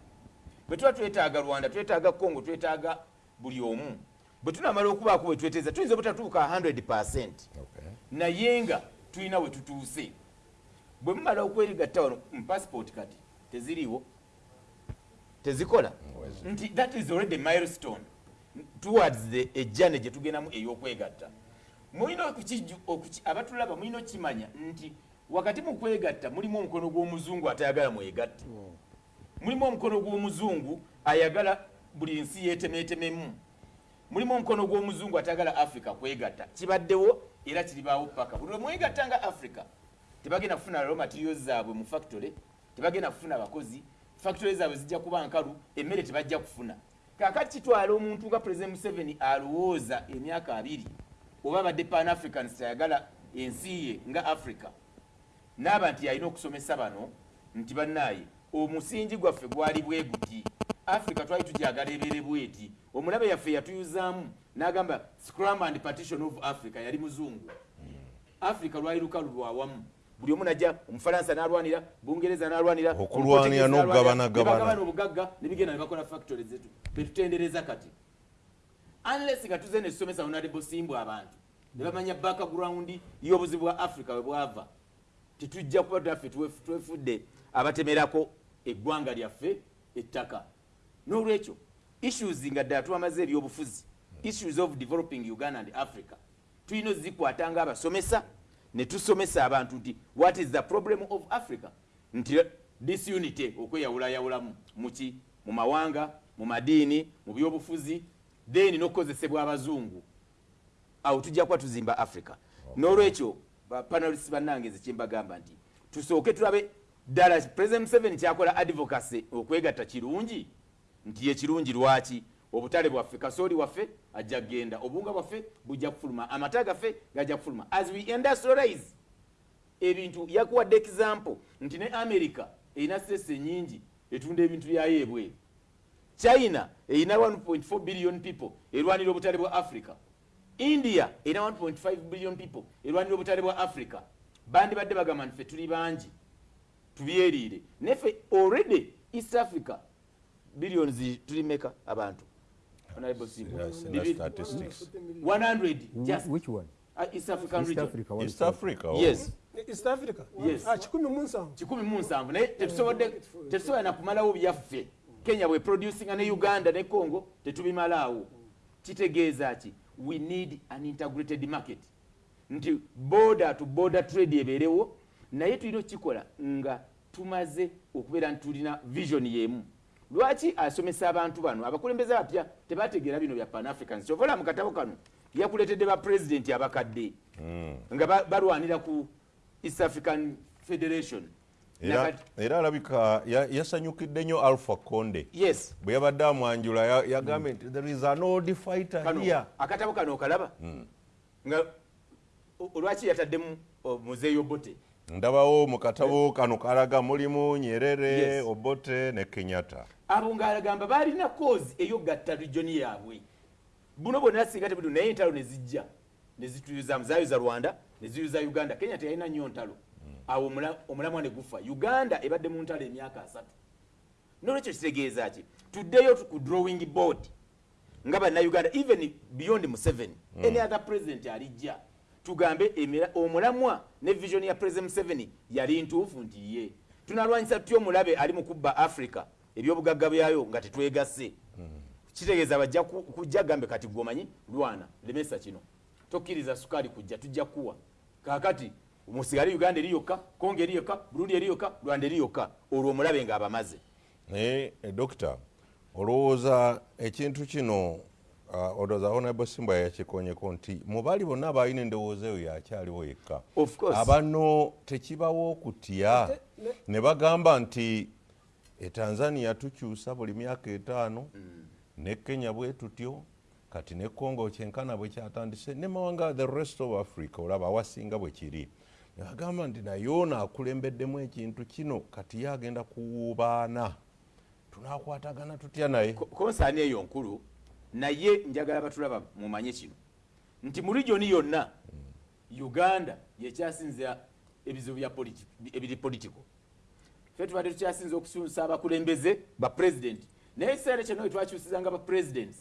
Speaker 3: Bwe tuba twetaaga rwanda twetaaga congo twetaaga buli omu bwe tunamala okubaako bwe tweteeza tuyinza obutatuuka 100 percent.
Speaker 1: Okay.
Speaker 3: naye nga tulina we tutuuse. Bwe mumala okwerigatta wano mu passport kati teziriwo tezikola? Nti that is already milestone. Towards the ejjane gye tugendamu ey'okwegatta. Mulina abatulaba mulina okukimanya nti wakati mu kwegatta mulimu omukono gw'omuzungu atayagala mwegatte. Mulimu omukono gw'omuzungu ayagala buli nsi yeetemeetememu mulimu omukono gw'omuzungu atagala africa kwegatta. Kibaddewo era kiribaawo paka. Buli lwemwegatta nga africa tebagenda kufuna raw materials zaabwe mu factory tebagenda kufuna bakozi. Factory zaabwe zijja kuba nkalu emmere tebajja kufuna. Kakati kitwala omuntu nga president museveni alowooza emyaka abiri oba abadde pan africans tayagala ensi ye nga africa naaba nti alina okusomesa bano nti bannaaye omusingi gwaffe gwali bwe guti africa twali tujagala ebeere bweti. Omulabe yaffe yatuyuzaamu n'agamba scrum and partition of africa yali muzungu. Africa lwali lukalu lwawamu buli omu najja omufalansa n'alwanira bungereza n'alwanira
Speaker 1: Okulwanira n'okugabanagabana.
Speaker 3: bagabana obugagga ne bigenda ne bakola factory zetu. Betutendereza kati. Unless nga tuze nesomesa honorable simbwa abantu ne bamanya background y'obuzibu bwa africa we bwava. Tetujja kuba twef- twefudde abatemerako eggwanga lyaffe ettaka. N'olwekyo issues nga ddala twamaze ebyobufuzi issues of developing uganda and africa tulina ozikwata nga abasomesa ne tusomesa abantu nti what is the problem of africa? Nti disunity okweyawulayawulamu muki mu mawanga mu madiini mu byobufuzi then n'okukozesebwa abazungu. Awo tujja kuba tuzimba africa. N'olwekyo bapanelist bannange nze kyembagamba nti tusooke tulabe ddala president museveni kyakola advocacy okwegatta kirungi? Nti ye kirungi lwaki? Obutale bwaffe kasooli waffe ajja kgenda obuwunga bwaffe bujja kufuluma amata gaffe gajja kufuluma. As we industrialize ebintu yakuwadde example. Nti ne america erina sese nyingi etunda ebintu byayo ebweru china erina 1.4 billion people erwanira obutale bwa africa. India erina 1.5 billion people erwanira obutale bwa africa. Bandi badde bagamba nti ffe tuli bangi tubyeriire neffe already east africa billions tulimeka abantu. Honorable
Speaker 1: statistics.
Speaker 3: 100 just
Speaker 5: which one?
Speaker 3: Uh, east african region.
Speaker 1: East africa oh.
Speaker 3: yes.
Speaker 4: East africa?
Speaker 3: Yes.
Speaker 4: Ah, kikumi mu nsanvu
Speaker 3: kikumi mu nsanvu naye tetusobodde tetusobola nakumalawo byaffe. Kenya bwe producinga ne uganda ne congo tetubimalaawo kitegeeza ki? We need an integrated market. Nti border to border trade ebeerewo naye tulina okukikola nga tumaze okubeera nti tulina vision yemu. Lwaki asomesa abantu bano? Abakulembeze abapya tebategeera bino bya pan africans kyovaola mu katabo kano yakuleetedde bapulezidenti abakadde nga ba- balwanira ku east african federation.
Speaker 1: Era, alabika ya- yasanyukidde nnyo alpha conde.
Speaker 3: Yes.
Speaker 1: Bwe yabadde amwanjula ya- yagambye nti there is an old fighter here.
Speaker 3: akatabo kano okalaba? Nga o- olwaki yataddemu o, muzeeyi obote
Speaker 1: ndabawo mu katabo kano kalaga mulimu nyerere
Speaker 3: Yes.
Speaker 1: obote ne kenyatta.
Speaker 3: Abo ngaalagamba baalina kozi eyogatta regioni yaabwe. Buno bwonna singa tebudu naye entalo ne zijja. Ne zituyuzamu zayuza rwanda ne ziyuza uganda. Kenya teyalina nnyo ntalo. Awo omula- omulamwa ne gufa. Uganda ebadde mu ntalo emyaka asatu. Nolwekyo kitegeeza ki? Tuddeyo tu- ku drawing board nga bannayuganda even beyond museveni any other president alijja tugambe omulamwa ne vision ya president museveni. Yali ntuufu nti ye. Tunalwanyisa tutya omulabe ali mu kubba africa. Ebyobugagga byayo nga tetwegasse. Kitegeeza bajja ku- kujja gambe kati gwomanyi lwana lemesa kino. Tokkiriza sukaali kujja tujja kuwa. Kakati musigale uganda eri yokka kongo eri yokka burundi eri yokka rwanda eri yokka olwo omulabe ng'abamaze.
Speaker 1: Naye eh, dokita olowooza ekintu kino olowooza honorable simba yakikonyeko nti mu baali bonna abalina endowooza eyo yakyaliwo yekka. Abano tekibawo okutya. Ne bagamba nti etanzania tukyusa buli myaka etaano ne kenya bwe tutyo kati ne congo kyenkana bwe kyatandise ne mawanga the rest of africa olaba awasinga bwe kiri. Nebagamba nti naye ono akulembeddemu ekintu kino kati ye agenda kuwuubaana. Tunakwatagana tutya naye?
Speaker 3: Ko- konsaani eyo nkulu naye njagala batulaba mumanye kino. Nti mu regioni yonna uganda yekyasinza ebizibu ebiri politico fe tubadde tukyasinza okususa abakulembeze ba president. Naye ekiseera kyonna wetwakyusizanga ba presidents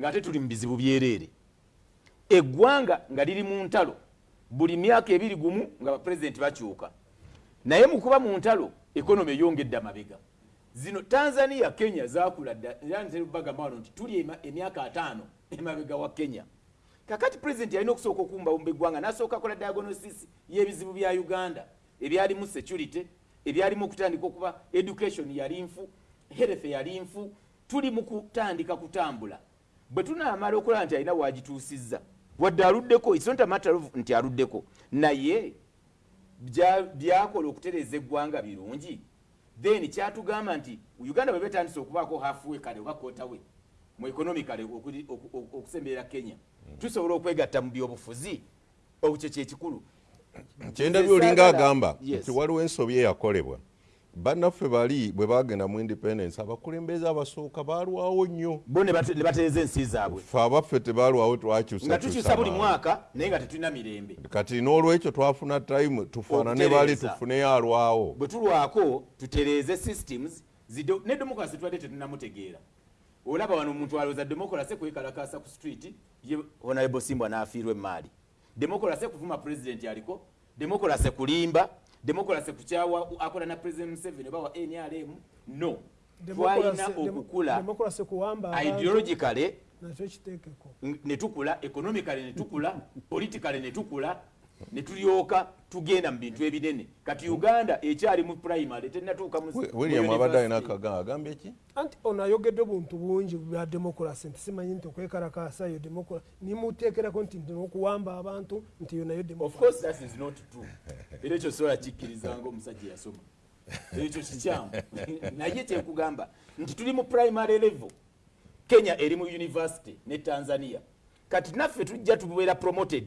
Speaker 3: ng'ate tuli mu bizibu byereere eggwanga nga liri mu ntalo buli myaka ebiri gumu nga bapulezidenti bakyuka. Naye mu kuba mu ntalo ekonomi eyongedde amabega zino tanzania kenya zakula wano nti tuli emyaka ataano *laughs* emabega wa kenya. Kakati pulezidenti alina okusooka okumbawumba eggwanga n'asooka akola diagnosis y'ebizibu bya uganda. Ebyalimu security ebyalimu okutandika okuba education yali nfu health yali nfu tuli mu kutandika kutambula. Bwe tunaamala okulaba nti alina wagituusizza. Wadde aluddeko its not a matter of nti aluddeko. Naye bya- byakola okutereeza eggwanga birungi then kyatugamba nti uganda bwe betandise okubaako halfway kale oba kotawe mu economicale okusemberera kenya tusobola okwegatta mu byobufuzi okyo kyekikulu.
Speaker 1: Kyendabye olinga
Speaker 3: Saagala-
Speaker 1: agamba nti waliwo ensobi eyakolebwa bannaffe bali bwe bagenda mu independence abakulembeze abasooka baalwawo nnyo.
Speaker 3: Bo ne bate- ne batereeza ensi zaabwe.
Speaker 1: Ffe abaffe tebalwawo
Speaker 3: nga
Speaker 1: twakyusa
Speaker 3: tukyusa buli mwaka naye nga tetulina mirembe.
Speaker 1: Kati n'olwekyo twafuna time tufaanane bali tufuneyo alwawo.
Speaker 3: Bwe tulwako tutereeze systems ne democracy twadde tetunamutegeera olaba wano omuntu alowooza democracy kwekalakasa ku street ye honorable simbwa n'afiirwa emaali democracy kuvuma president aliko democracy kulimba democracy kukyawa akola na president museveni oba wa nrm no. Twalina okukula ideologically
Speaker 4: kiteekeko.
Speaker 3: netukula economically netukula politically netukula netulyoka tugenda mu bintu ebinene. Kati uganda ekyali mu primary tenatuuka
Speaker 1: william abadde alina
Speaker 3: university.
Speaker 1: akaga agambye ki?
Speaker 4: Anti ono ayogedde buntu bungi bwa demokrasi nti simanyi nti okwekalakasa yo demokrasi nimuteekerako nti nti n'okuwamba abantu nti yo nayo
Speaker 3: era ekyo sobola kikkirizanga omusajja yasoma ekyo kikyamu. *laughs* Naye kyekugamba nti tuli mu primary level. Kenya eri mu university ne tanzania. Kati naffe tujja tubeera promoted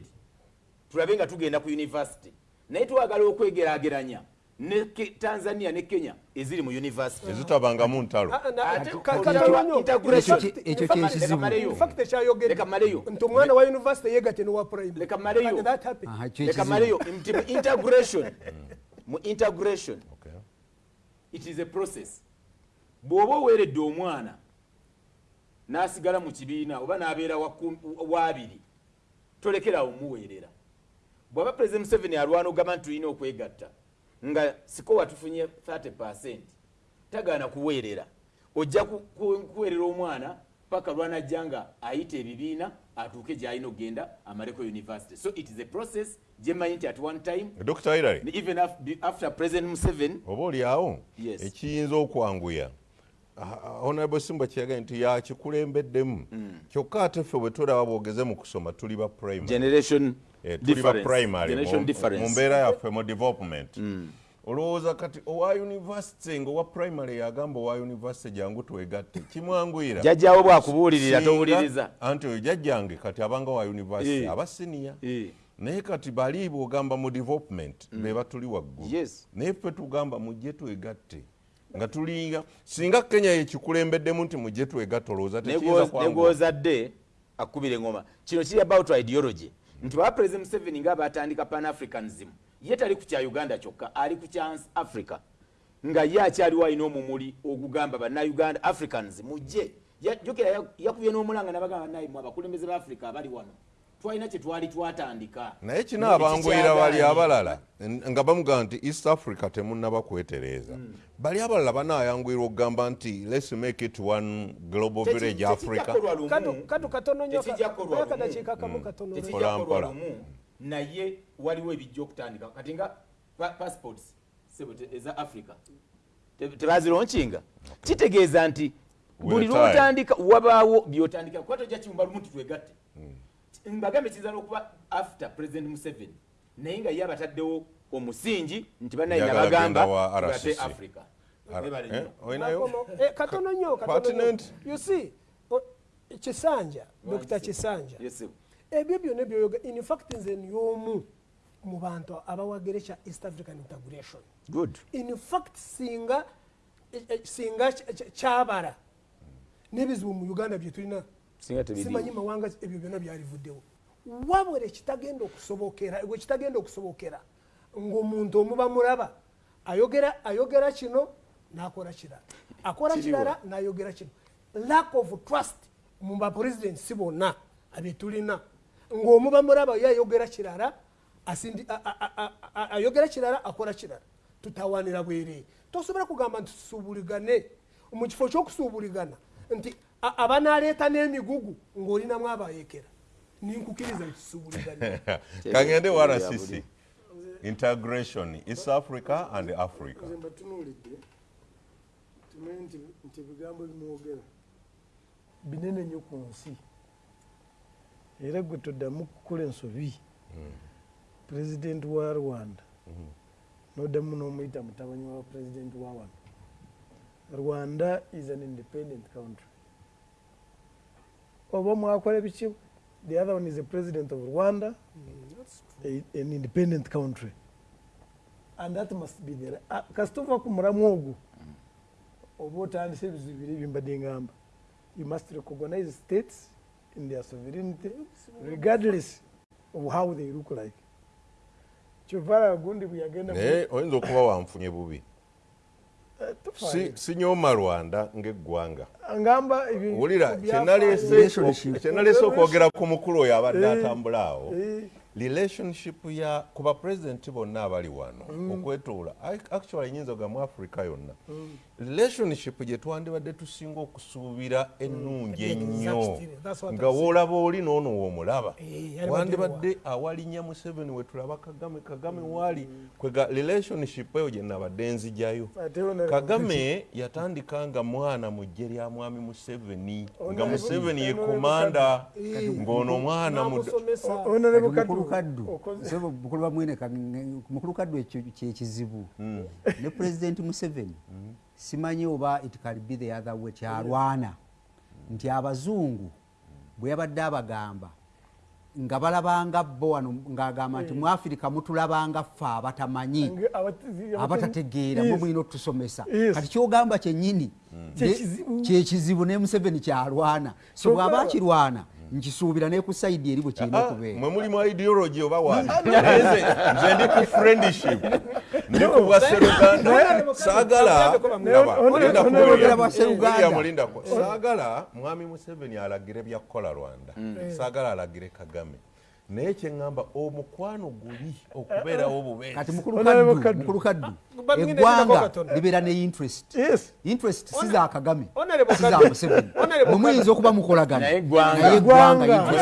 Speaker 3: tulabe nga tugenda ku university naye twagala okwegeraageranya ne tanzania ne kenya eziri mu university
Speaker 1: ezitabangamu ntalo.
Speaker 4: Na-
Speaker 3: Ate
Speaker 4: ka-
Speaker 3: olwa
Speaker 4: katono nnyo.
Speaker 3: integration.
Speaker 4: In fact-
Speaker 5: Ekyo
Speaker 4: in fact-
Speaker 5: kyekizibu.
Speaker 3: Leka maleyo.
Speaker 4: in fact ekyayogedde
Speaker 3: Leka maleyo.
Speaker 4: nti omwana wa university yegatte nowa
Speaker 3: maleyo. Nti mu integration. *laughs* Mu integration.
Speaker 1: Okay.
Speaker 3: it is a process. Bw'oba oweeredde omwana n'asigala mu kibiina oba n'abeera waabiri tolekerawo muweerera bw'aba president museveni alwana ogamba nti tulina okwegatta nga sikowa tufunye 30 percent tagaana kuweerera. Ojja ku- ku- kuweerera omwana paka lwanajja nga ayita ebibiina atuuke gy'alina okgenda amaleko university so it is a process gyemanyi nti at one time
Speaker 1: dr hilary
Speaker 3: even af- after president museveni.
Speaker 1: Oba oliawo? Ekiyinza okwanguya honorable simba kyeyagaye nti yakikulembeddemu kyokka ate ffe bwe tulaba bwogeze mu kusoma tuli ba primary. Eh, tuli ba primary mu- mbeera yaffe mu development. Olowooza kati owa university ngaowa primary yagamba owa university jangu twegatte kimwanguyira?
Speaker 3: Jajjawo bwakubuulirira towuliriza
Speaker 1: anti oyo jajjange kati abanga wa university
Speaker 3: Eh.
Speaker 1: aba senior.
Speaker 3: Eh.
Speaker 1: naye kati bali bwogamba mu development be batuli waggulu.
Speaker 3: Yes.
Speaker 1: naye ffe tugamba mujje twegatte nga tulinga singa kenya yekikulembeddemu nti tekiyinza kwanguwa
Speaker 3: negwozadde akubira engoma. Kino kiri about ideology. Nti baba president museveni nga batandika pan africanism ye tali ku kya uganda kyokka ali ku kya africa. Nga ye akyaliwo alina omumuli ogugamba bannayuganda africans mujje ya- yakubye n'omulanga nabagamba bannayimwe abakulembeze ba africa abali wano twalina kye twali twatandika.
Speaker 1: Naye kino abanguyira bali abalala nga bamugamba nti east africa temunnaba kwetereeza bali abalala banayanguyirwa okugamba nti lets make it one global village africa.
Speaker 4: Katu- katono nnyo
Speaker 3: Tekijja kukolwa
Speaker 4: ka-
Speaker 3: lumu.
Speaker 4: akadakiika kamu katono
Speaker 1: Mpola,
Speaker 3: tekijja kukolwa
Speaker 1: mpola.
Speaker 3: lumu. Naye waliwo ebijja okutandika. Kati nga pa- passports eza africa. Te- tebazironkinga kitegeeza nti buli lwotandika wabaawo byotandika kuba tojja kiwumba lumu tutwegatte mbagambe kiyinza n'okuba after president museveni naye nga ye abataddewo omusingi nti banaye nabagamba
Speaker 1: RCC.
Speaker 3: africa
Speaker 1: eh,
Speaker 4: eh, katono nnyo kisanja dr kisanja ebyo byonna byoyoga in fact nze nyomu mu bantu abawagere kya east african integration
Speaker 3: good
Speaker 4: in fact singa eh, eh, singa ky- ky- kyabala n'ebizibu mu uganda bye tulina
Speaker 3: singa
Speaker 4: simanyi mawanga ebyo byonna byalivuddewo. Wabula ekitagenda okusobokera gwe kitagenda okusobokera ng'omuntu omuba mulaba ayogera ayogera kino n'akola kirala akola kirala n'ayogera kino. Lack of trust mu bapresidents bonna abetulina ng'omuba mulaba ye ayogera kirala ayogera kirala akola kirala. Tutawanira bwereere tosobola kugamba nti tusuubuligane. Mu kifo ky'okusuubuligana nti abanaleeta n'emigugu ng'olinamu abayekera ninkukiriza nti tusuubuligane *laughs*
Speaker 1: kagende wa
Speaker 3: Buli-
Speaker 1: rcc integration east africa and africa.
Speaker 2: Nze mbatunuulidde tumanyi nti nti ebigambo bimwogera. Binene nnyo ku nsi. Era gwe toddamu kukola ensobi. Pulezidenti wa rwanda. Noddamu n'omuyita mutabanyi wa pulezidenti wa wano. Rwanda is an independent country oba mwakola biki? The other one is the president of rwanda a- an independent country. And that must be there Ah, kasituva ku mulamu ogwo oba otandisa ebizibu biri ebyembadde ngamba. You must recognize states in their sovereignty regardless of how they look like. Kyovara gundi bwe yagenda
Speaker 1: oyinza okuba wanfunye bubi. Sinyooma rwanda ng'eggwanga.
Speaker 2: Ngamba
Speaker 1: wulira kyenalese okwogera ku mukulu oyo abadde
Speaker 2: Eh.
Speaker 1: atambula awo
Speaker 2: Eh,
Speaker 1: relationship ya ku bapulezidenti bonna abali wano okwetoola Ac- actually nyinza ga mu africa yonna relationship gye twandibadde tusinga okusuubira ennungi ennyo.
Speaker 4: That's what
Speaker 1: nga woolaba oli n'ono woomulaba
Speaker 4: Eh, yali
Speaker 1: wandibadde awalinnya museveni we tulaba kagame kagame waali kwega relationship eyo gye nabadde nzijayo kagame yatandika nga mwana mu ggye lya mwami museveni nga
Speaker 2: Ono-
Speaker 1: museveni ye
Speaker 2: ono-
Speaker 1: komanda
Speaker 4: Eh,
Speaker 1: ng'ono mwana mu
Speaker 4: namusomesa
Speaker 2: Honorable
Speaker 5: Kati
Speaker 2: Kadu,
Speaker 5: mukulu kaddu
Speaker 2: okoze-
Speaker 5: Sebo bukulu bamwine mukulu kaddu ekyo kyekizibu ne president museveni. Simanyi oba it can be the other way kyalwana. Nti abazungu bwe yabadde abagamba nga balabanga bo wano ng'agamba nti mu afirika mutulabanga ffe abatamanyi abatategeera mwe mulina otusomesa.
Speaker 2: Yes.
Speaker 5: kati kyogamba kyennyini
Speaker 2: Kyekizibu.
Speaker 5: ne museveni kyalwana. So bw'aba akirwana nkisuubira ne ku sayidi eri bwe kirina
Speaker 1: Ah,
Speaker 5: okubeera
Speaker 1: mwe muli mu ideology oba Naye nze nze ndi ku friendship. Ndi ku bwasseruganda saagala saagala mwami museveni alagire byakukola rwanda. Saagala alagire kagame naye kyeŋŋamba omukwano guli okubeerawo obubeezi.
Speaker 5: Kati mukulu kaddu eggwanga libeera ne interest.
Speaker 2: Yes.
Speaker 5: interest si za kagame si za museveni.
Speaker 4: Honorable
Speaker 5: mwe muyinza okuba mukolagana.
Speaker 3: Naye eggwanga.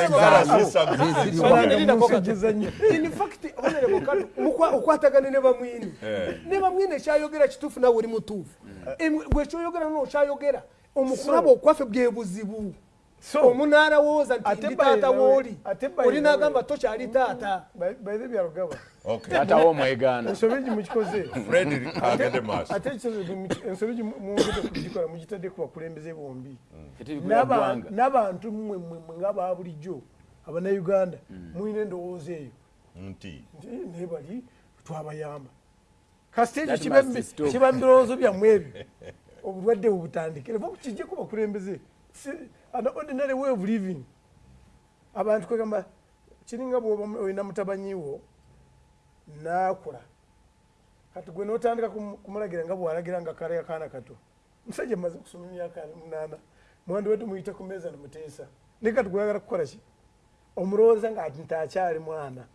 Speaker 4: okwatagane ne bamwini. Ne bamwini ekyayogera kituufu nawe oli mutuufu. Em- bwekyoyogera nokyayogera omukulaba okwaffe bwe buzibu
Speaker 2: So,
Speaker 4: omunaarowooza nti ndi taata wooli oli nagamba tokyali taata.
Speaker 2: The byalugaba.
Speaker 1: Okay.
Speaker 3: taata w'omwegaana
Speaker 2: ensobi egi mukikoze. Ate ensobi egi mwongedde kugikola mugitadde ku bakulembeze bombi.
Speaker 3: Ggwanga
Speaker 2: n'abantu mmwe mmwe mmwe ng'aba bulijjo abanayuganda mulina endowooza eyo.
Speaker 1: Nti?
Speaker 2: Nti "Eh, naye bali twabayamba. Kasite ekyo kiba
Speaker 3: must stop.
Speaker 2: kiba mu birowoozo byammwe ebyo. Obulwadde bubutandikire. Ba kijjeko bakulembeze. Si- an ordinary way of living. Abantu kwegamba kiringa bwoba olina mutabanyiwo naakula. Kati gwe notandika kumu- kumulagira nga bwalagira nga kale akaana kato. Musajja maze kusoma emyaka munaana mwandi wetu muyite ku meeza nemuteesa naye kati gweyagala kukola ki? Omulowooza nga ati ntakyali mwana.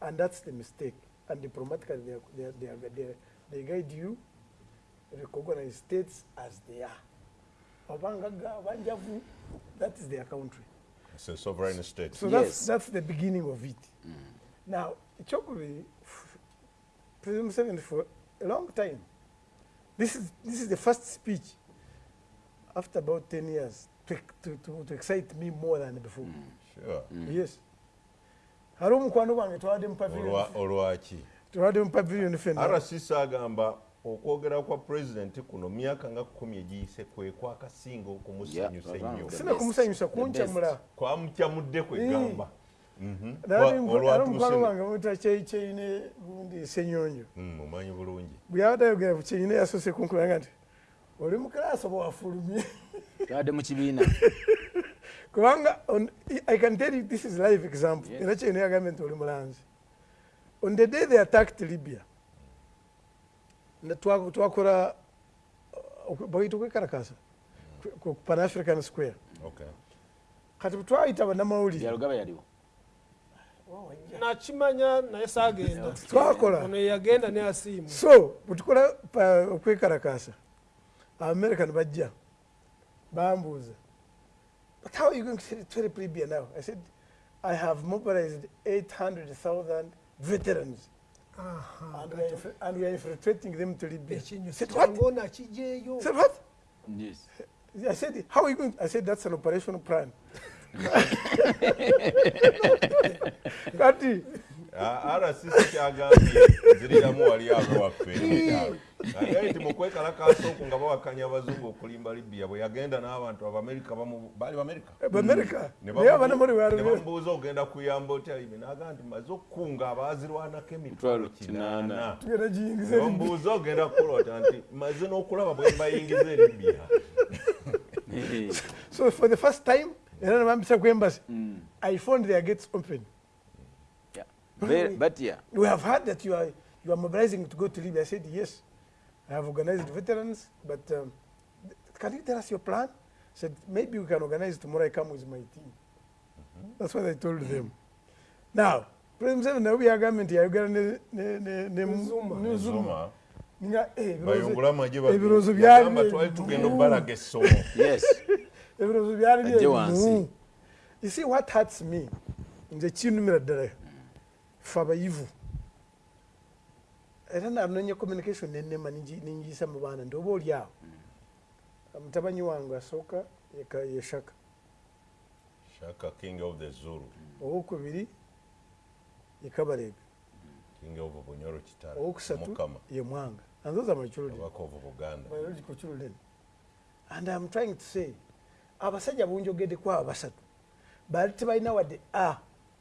Speaker 2: And that's the mistake. And diplomatically they, they, they, they, they guide you recognize states as they are obangaga abanjavu that is their country.
Speaker 1: It's a sovereign state.
Speaker 2: So
Speaker 3: Yes.
Speaker 2: that's, that's the beginning of it. Now ekyokubiri president museveni for a long time this is, this is the first speech after about 10 years to, to, to, to excite me more than before.
Speaker 1: Sure.
Speaker 2: yes. Hari omukwano gwange twawadde mu pavilion.
Speaker 1: Olwa- olwaki
Speaker 2: twawadde mu pavilion fenna
Speaker 1: rcc agamba okwogera kwa pulezidenti kuno myaka nga kumi egiyise kwe kwakasinga okumusanyusa
Speaker 3: Yeah,
Speaker 1: ennyo.
Speaker 2: sina kumusanyusa kunkyamula.
Speaker 1: kwamukyamudde kwegamba
Speaker 2: Nali
Speaker 1: Wa-
Speaker 2: nko-
Speaker 1: olwa
Speaker 2: ali omukwano
Speaker 1: Museveni.
Speaker 2: wange muyita kyeyine gundi senyonyo.
Speaker 1: Mumanyi bulungi.
Speaker 2: Bwe yabadde ayogera ku kyeyine yasose kunkulanga nti oli mu kalaasi oba wafulumye?
Speaker 3: Twadde mu kibiina. *laughs*
Speaker 2: Kubanga on- i can tell you this is live example.
Speaker 3: Yes.
Speaker 2: era kyeyine yagambye nti oli mulanzi. On the day they attacked libya ne twa- twakola uh, bagayita okwekalakasa ku pan african square.
Speaker 1: Okay.
Speaker 2: Kati bwe twayita bannamawulire
Speaker 3: byalugaba yaliwo
Speaker 4: nakimanya naye saagenda *laughs*
Speaker 2: twakola
Speaker 4: ono yeyagenda neyasiimu
Speaker 2: so bwetukola pa- okwekalakasa american bajja. Bambuuza but how are you going to to help libya now? I said i have mobilized 800000 veterans and we, are infiltrating them to libya said, what? said, what?
Speaker 3: yes
Speaker 2: I said, how are you going? I said, that's an operational *laughs* plan. kati
Speaker 1: Ah, rcc kyagambye ziriramu wali abo waffe agaye nti mukwekalakaasa oku nga bawakanya abazungu okulimba libya bwe yagenda n'abantu abamerika baali bamerika
Speaker 2: bamerika
Speaker 1: Ne
Speaker 2: naye
Speaker 1: bamu-
Speaker 2: abanamuli
Speaker 1: ne
Speaker 2: balwe
Speaker 1: bamubuuza ogenda kuyamba otya ibi naga nti maze okukunga abaazirwanako emitwalo kinaana. bamubuuza ogenda kukulota nti maze n'okulaba bwe mbayingiza eri libya. *laughs*
Speaker 2: So for the first time era nebambisa ku embassy i found their gates open.
Speaker 3: Yeah. But yeah.
Speaker 2: We have heard that you are you are mobilizing to go to libya. I said yes i have organized veterans but um, can you tell us your plan? I said maybe we can organize tomorrow i come with my team. That's what i told them. Now president museveni nawe byagambye nti yayogera ne- ne- ne- ne-
Speaker 4: Zuma.
Speaker 2: ne zuma.
Speaker 1: Zuma.
Speaker 2: Nga eh,
Speaker 1: bayungula
Speaker 2: byali
Speaker 1: twali tugenda essomo
Speaker 3: yes.
Speaker 2: Ebirowoozo byali
Speaker 3: Ajje
Speaker 2: byebimu
Speaker 3: wansi.
Speaker 2: you see what hurts me? Nze kinumira ddala fe abayivu era nanoonya communication nenema ninjiyisa mu baana nti oba oli awo mutabanyi wange asooka ye shaka
Speaker 1: shaka king of the zulu
Speaker 2: owokubiri ye kabalega owokusatu ye mwanga and those are my children biological children and i'm trying to say abasajja bunjogeddeko abo basatu baali tebalina wadde a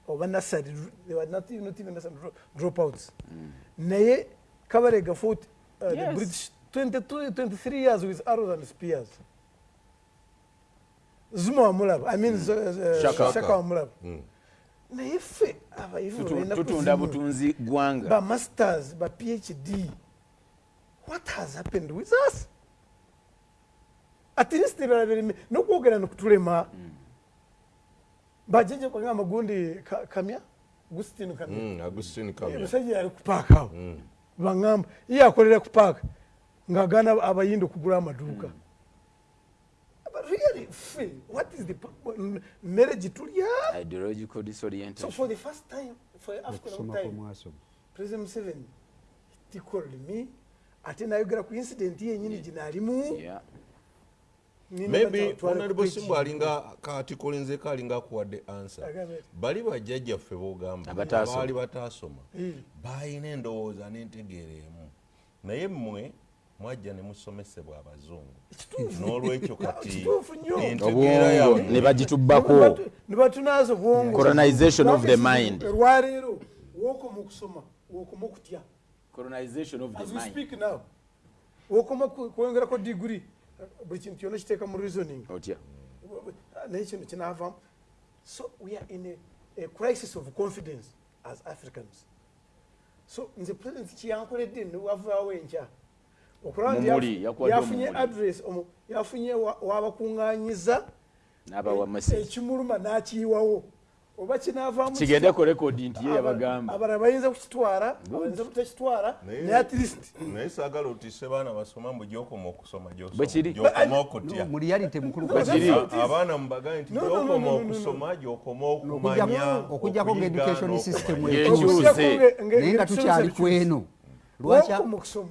Speaker 2: oba nasary not, even nasary dro- dropouts naye kabalega fought uh, the british 22, 23 years with arrows and spears zuma wamulaba i mean mm. uh,
Speaker 3: Shaka.
Speaker 2: shaka wamulaba
Speaker 1: Mm.
Speaker 2: naye ffe abayivu
Speaker 3: tutunda
Speaker 2: kuzimu.
Speaker 3: butunzi gwanga
Speaker 2: ba masters ba phd what has happened with us? At least balabirime nokwogera nikutulema bajeje kwanga magundi ka- kamya gustino kamya
Speaker 1: Mm, agustin kamya
Speaker 2: musajja ya kupaka. awo baŋŋamba ye akolera ku paaka ng'agaana abayindi okugula amaduuka. But really ffe what is the mmere gitulya
Speaker 3: ideological
Speaker 2: so
Speaker 3: disorientation
Speaker 2: for the first time for african
Speaker 5: okusoma
Speaker 2: time president museveni he called me ate nayogera ku incident yenyini ginaalimu
Speaker 3: yeah
Speaker 1: maybe honorable simbu alinga kati kolinzeko alinga akuwadde answer. Bali bajjajjaffe bogamba
Speaker 3: Abataasoma.
Speaker 1: baali bataasoma. Baalina endowooza n'entegeera emu. Naye mmwe mwajja ne musomesebwa abazungu. N'olwekyo kati *laughs* entegeera
Speaker 3: ne bagitubbako. Colonization of the mind.
Speaker 2: olwaleero wokoma okusoma wokoma okutya.
Speaker 3: Colonization of
Speaker 2: as
Speaker 3: the
Speaker 2: we
Speaker 3: mind.
Speaker 2: speak now wokoma ku- kwongerako diguri buli kintu kyona kiteeka mu reasoning.
Speaker 3: Otya
Speaker 2: naye kino kinaavamu so we are in a, a crisis of confidence as africans. So nze president kyankoledde newavaawo enkya okulaba nti
Speaker 3: Mumuli,
Speaker 2: yafu-
Speaker 3: yakuwadde
Speaker 2: yafunye
Speaker 3: omumuli.
Speaker 2: address yafunye wa- wabakuŋŋanyiza
Speaker 3: n'abawa message.
Speaker 2: ekimuluma n'akiyiwawo oba kinaavaamu
Speaker 3: kigende ku rekodi nti ye yabagamba.
Speaker 2: abalala bayinza kukitwala bayinza butakitwala
Speaker 1: Naye-
Speaker 2: naye at least.
Speaker 1: naye saagala otise baana basoma mbu gyokoma okusoma gyokoma okutya.
Speaker 5: Mu reality mukulu
Speaker 3: Bwe kiri.
Speaker 1: A- abaana mubagaye nti
Speaker 2: No, no, no,
Speaker 1: gyokoma
Speaker 2: no, no, no,
Speaker 1: okusoma gyokoma
Speaker 5: Okujja-
Speaker 1: okumanya
Speaker 5: okujjako nga education system
Speaker 3: Yekyuse.
Speaker 5: naye nga tukyali ku eno lwaki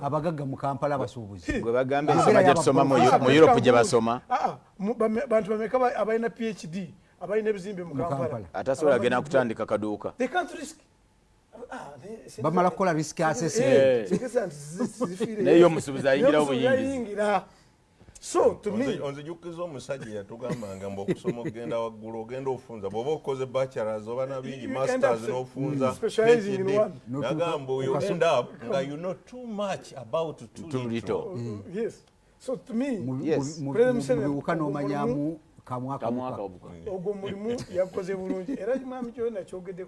Speaker 5: abagagga mu kampala abasuubuzi
Speaker 3: gwe bagamba ensoma gye tusoma mu
Speaker 5: Ah,
Speaker 3: europe gye basoma.
Speaker 2: Ah, ah, bantu bameka ba- abalina phd abalina ebizimbe mu kampala.
Speaker 3: Atasobola agenda kutandika kaduuka.
Speaker 2: They can't risk. Ah,
Speaker 5: bamala kukola risk
Speaker 2: Eh,
Speaker 5: assessment
Speaker 2: tegesa nti zi- zifiire.
Speaker 3: Naye omusuubuzi
Speaker 2: ayingira. so to me
Speaker 1: Onzi- onzijukiza omusajja yatugambanga mbu okusoma okugenda waggulu ogenda ofunza. Bw'oba okoze bachelors oba nabingi masters n'ofunza nagamba you end up nga you know too much about too little.
Speaker 2: yes. So to me
Speaker 3: Yes.
Speaker 5: mu- mu-
Speaker 2: President
Speaker 5: mu
Speaker 2: Museveni
Speaker 5: biwuka n'omanyamu
Speaker 3: kamwaka obuka.
Speaker 2: ogwo mulimu yakoze bulungi. Era mwami kyona kyogedde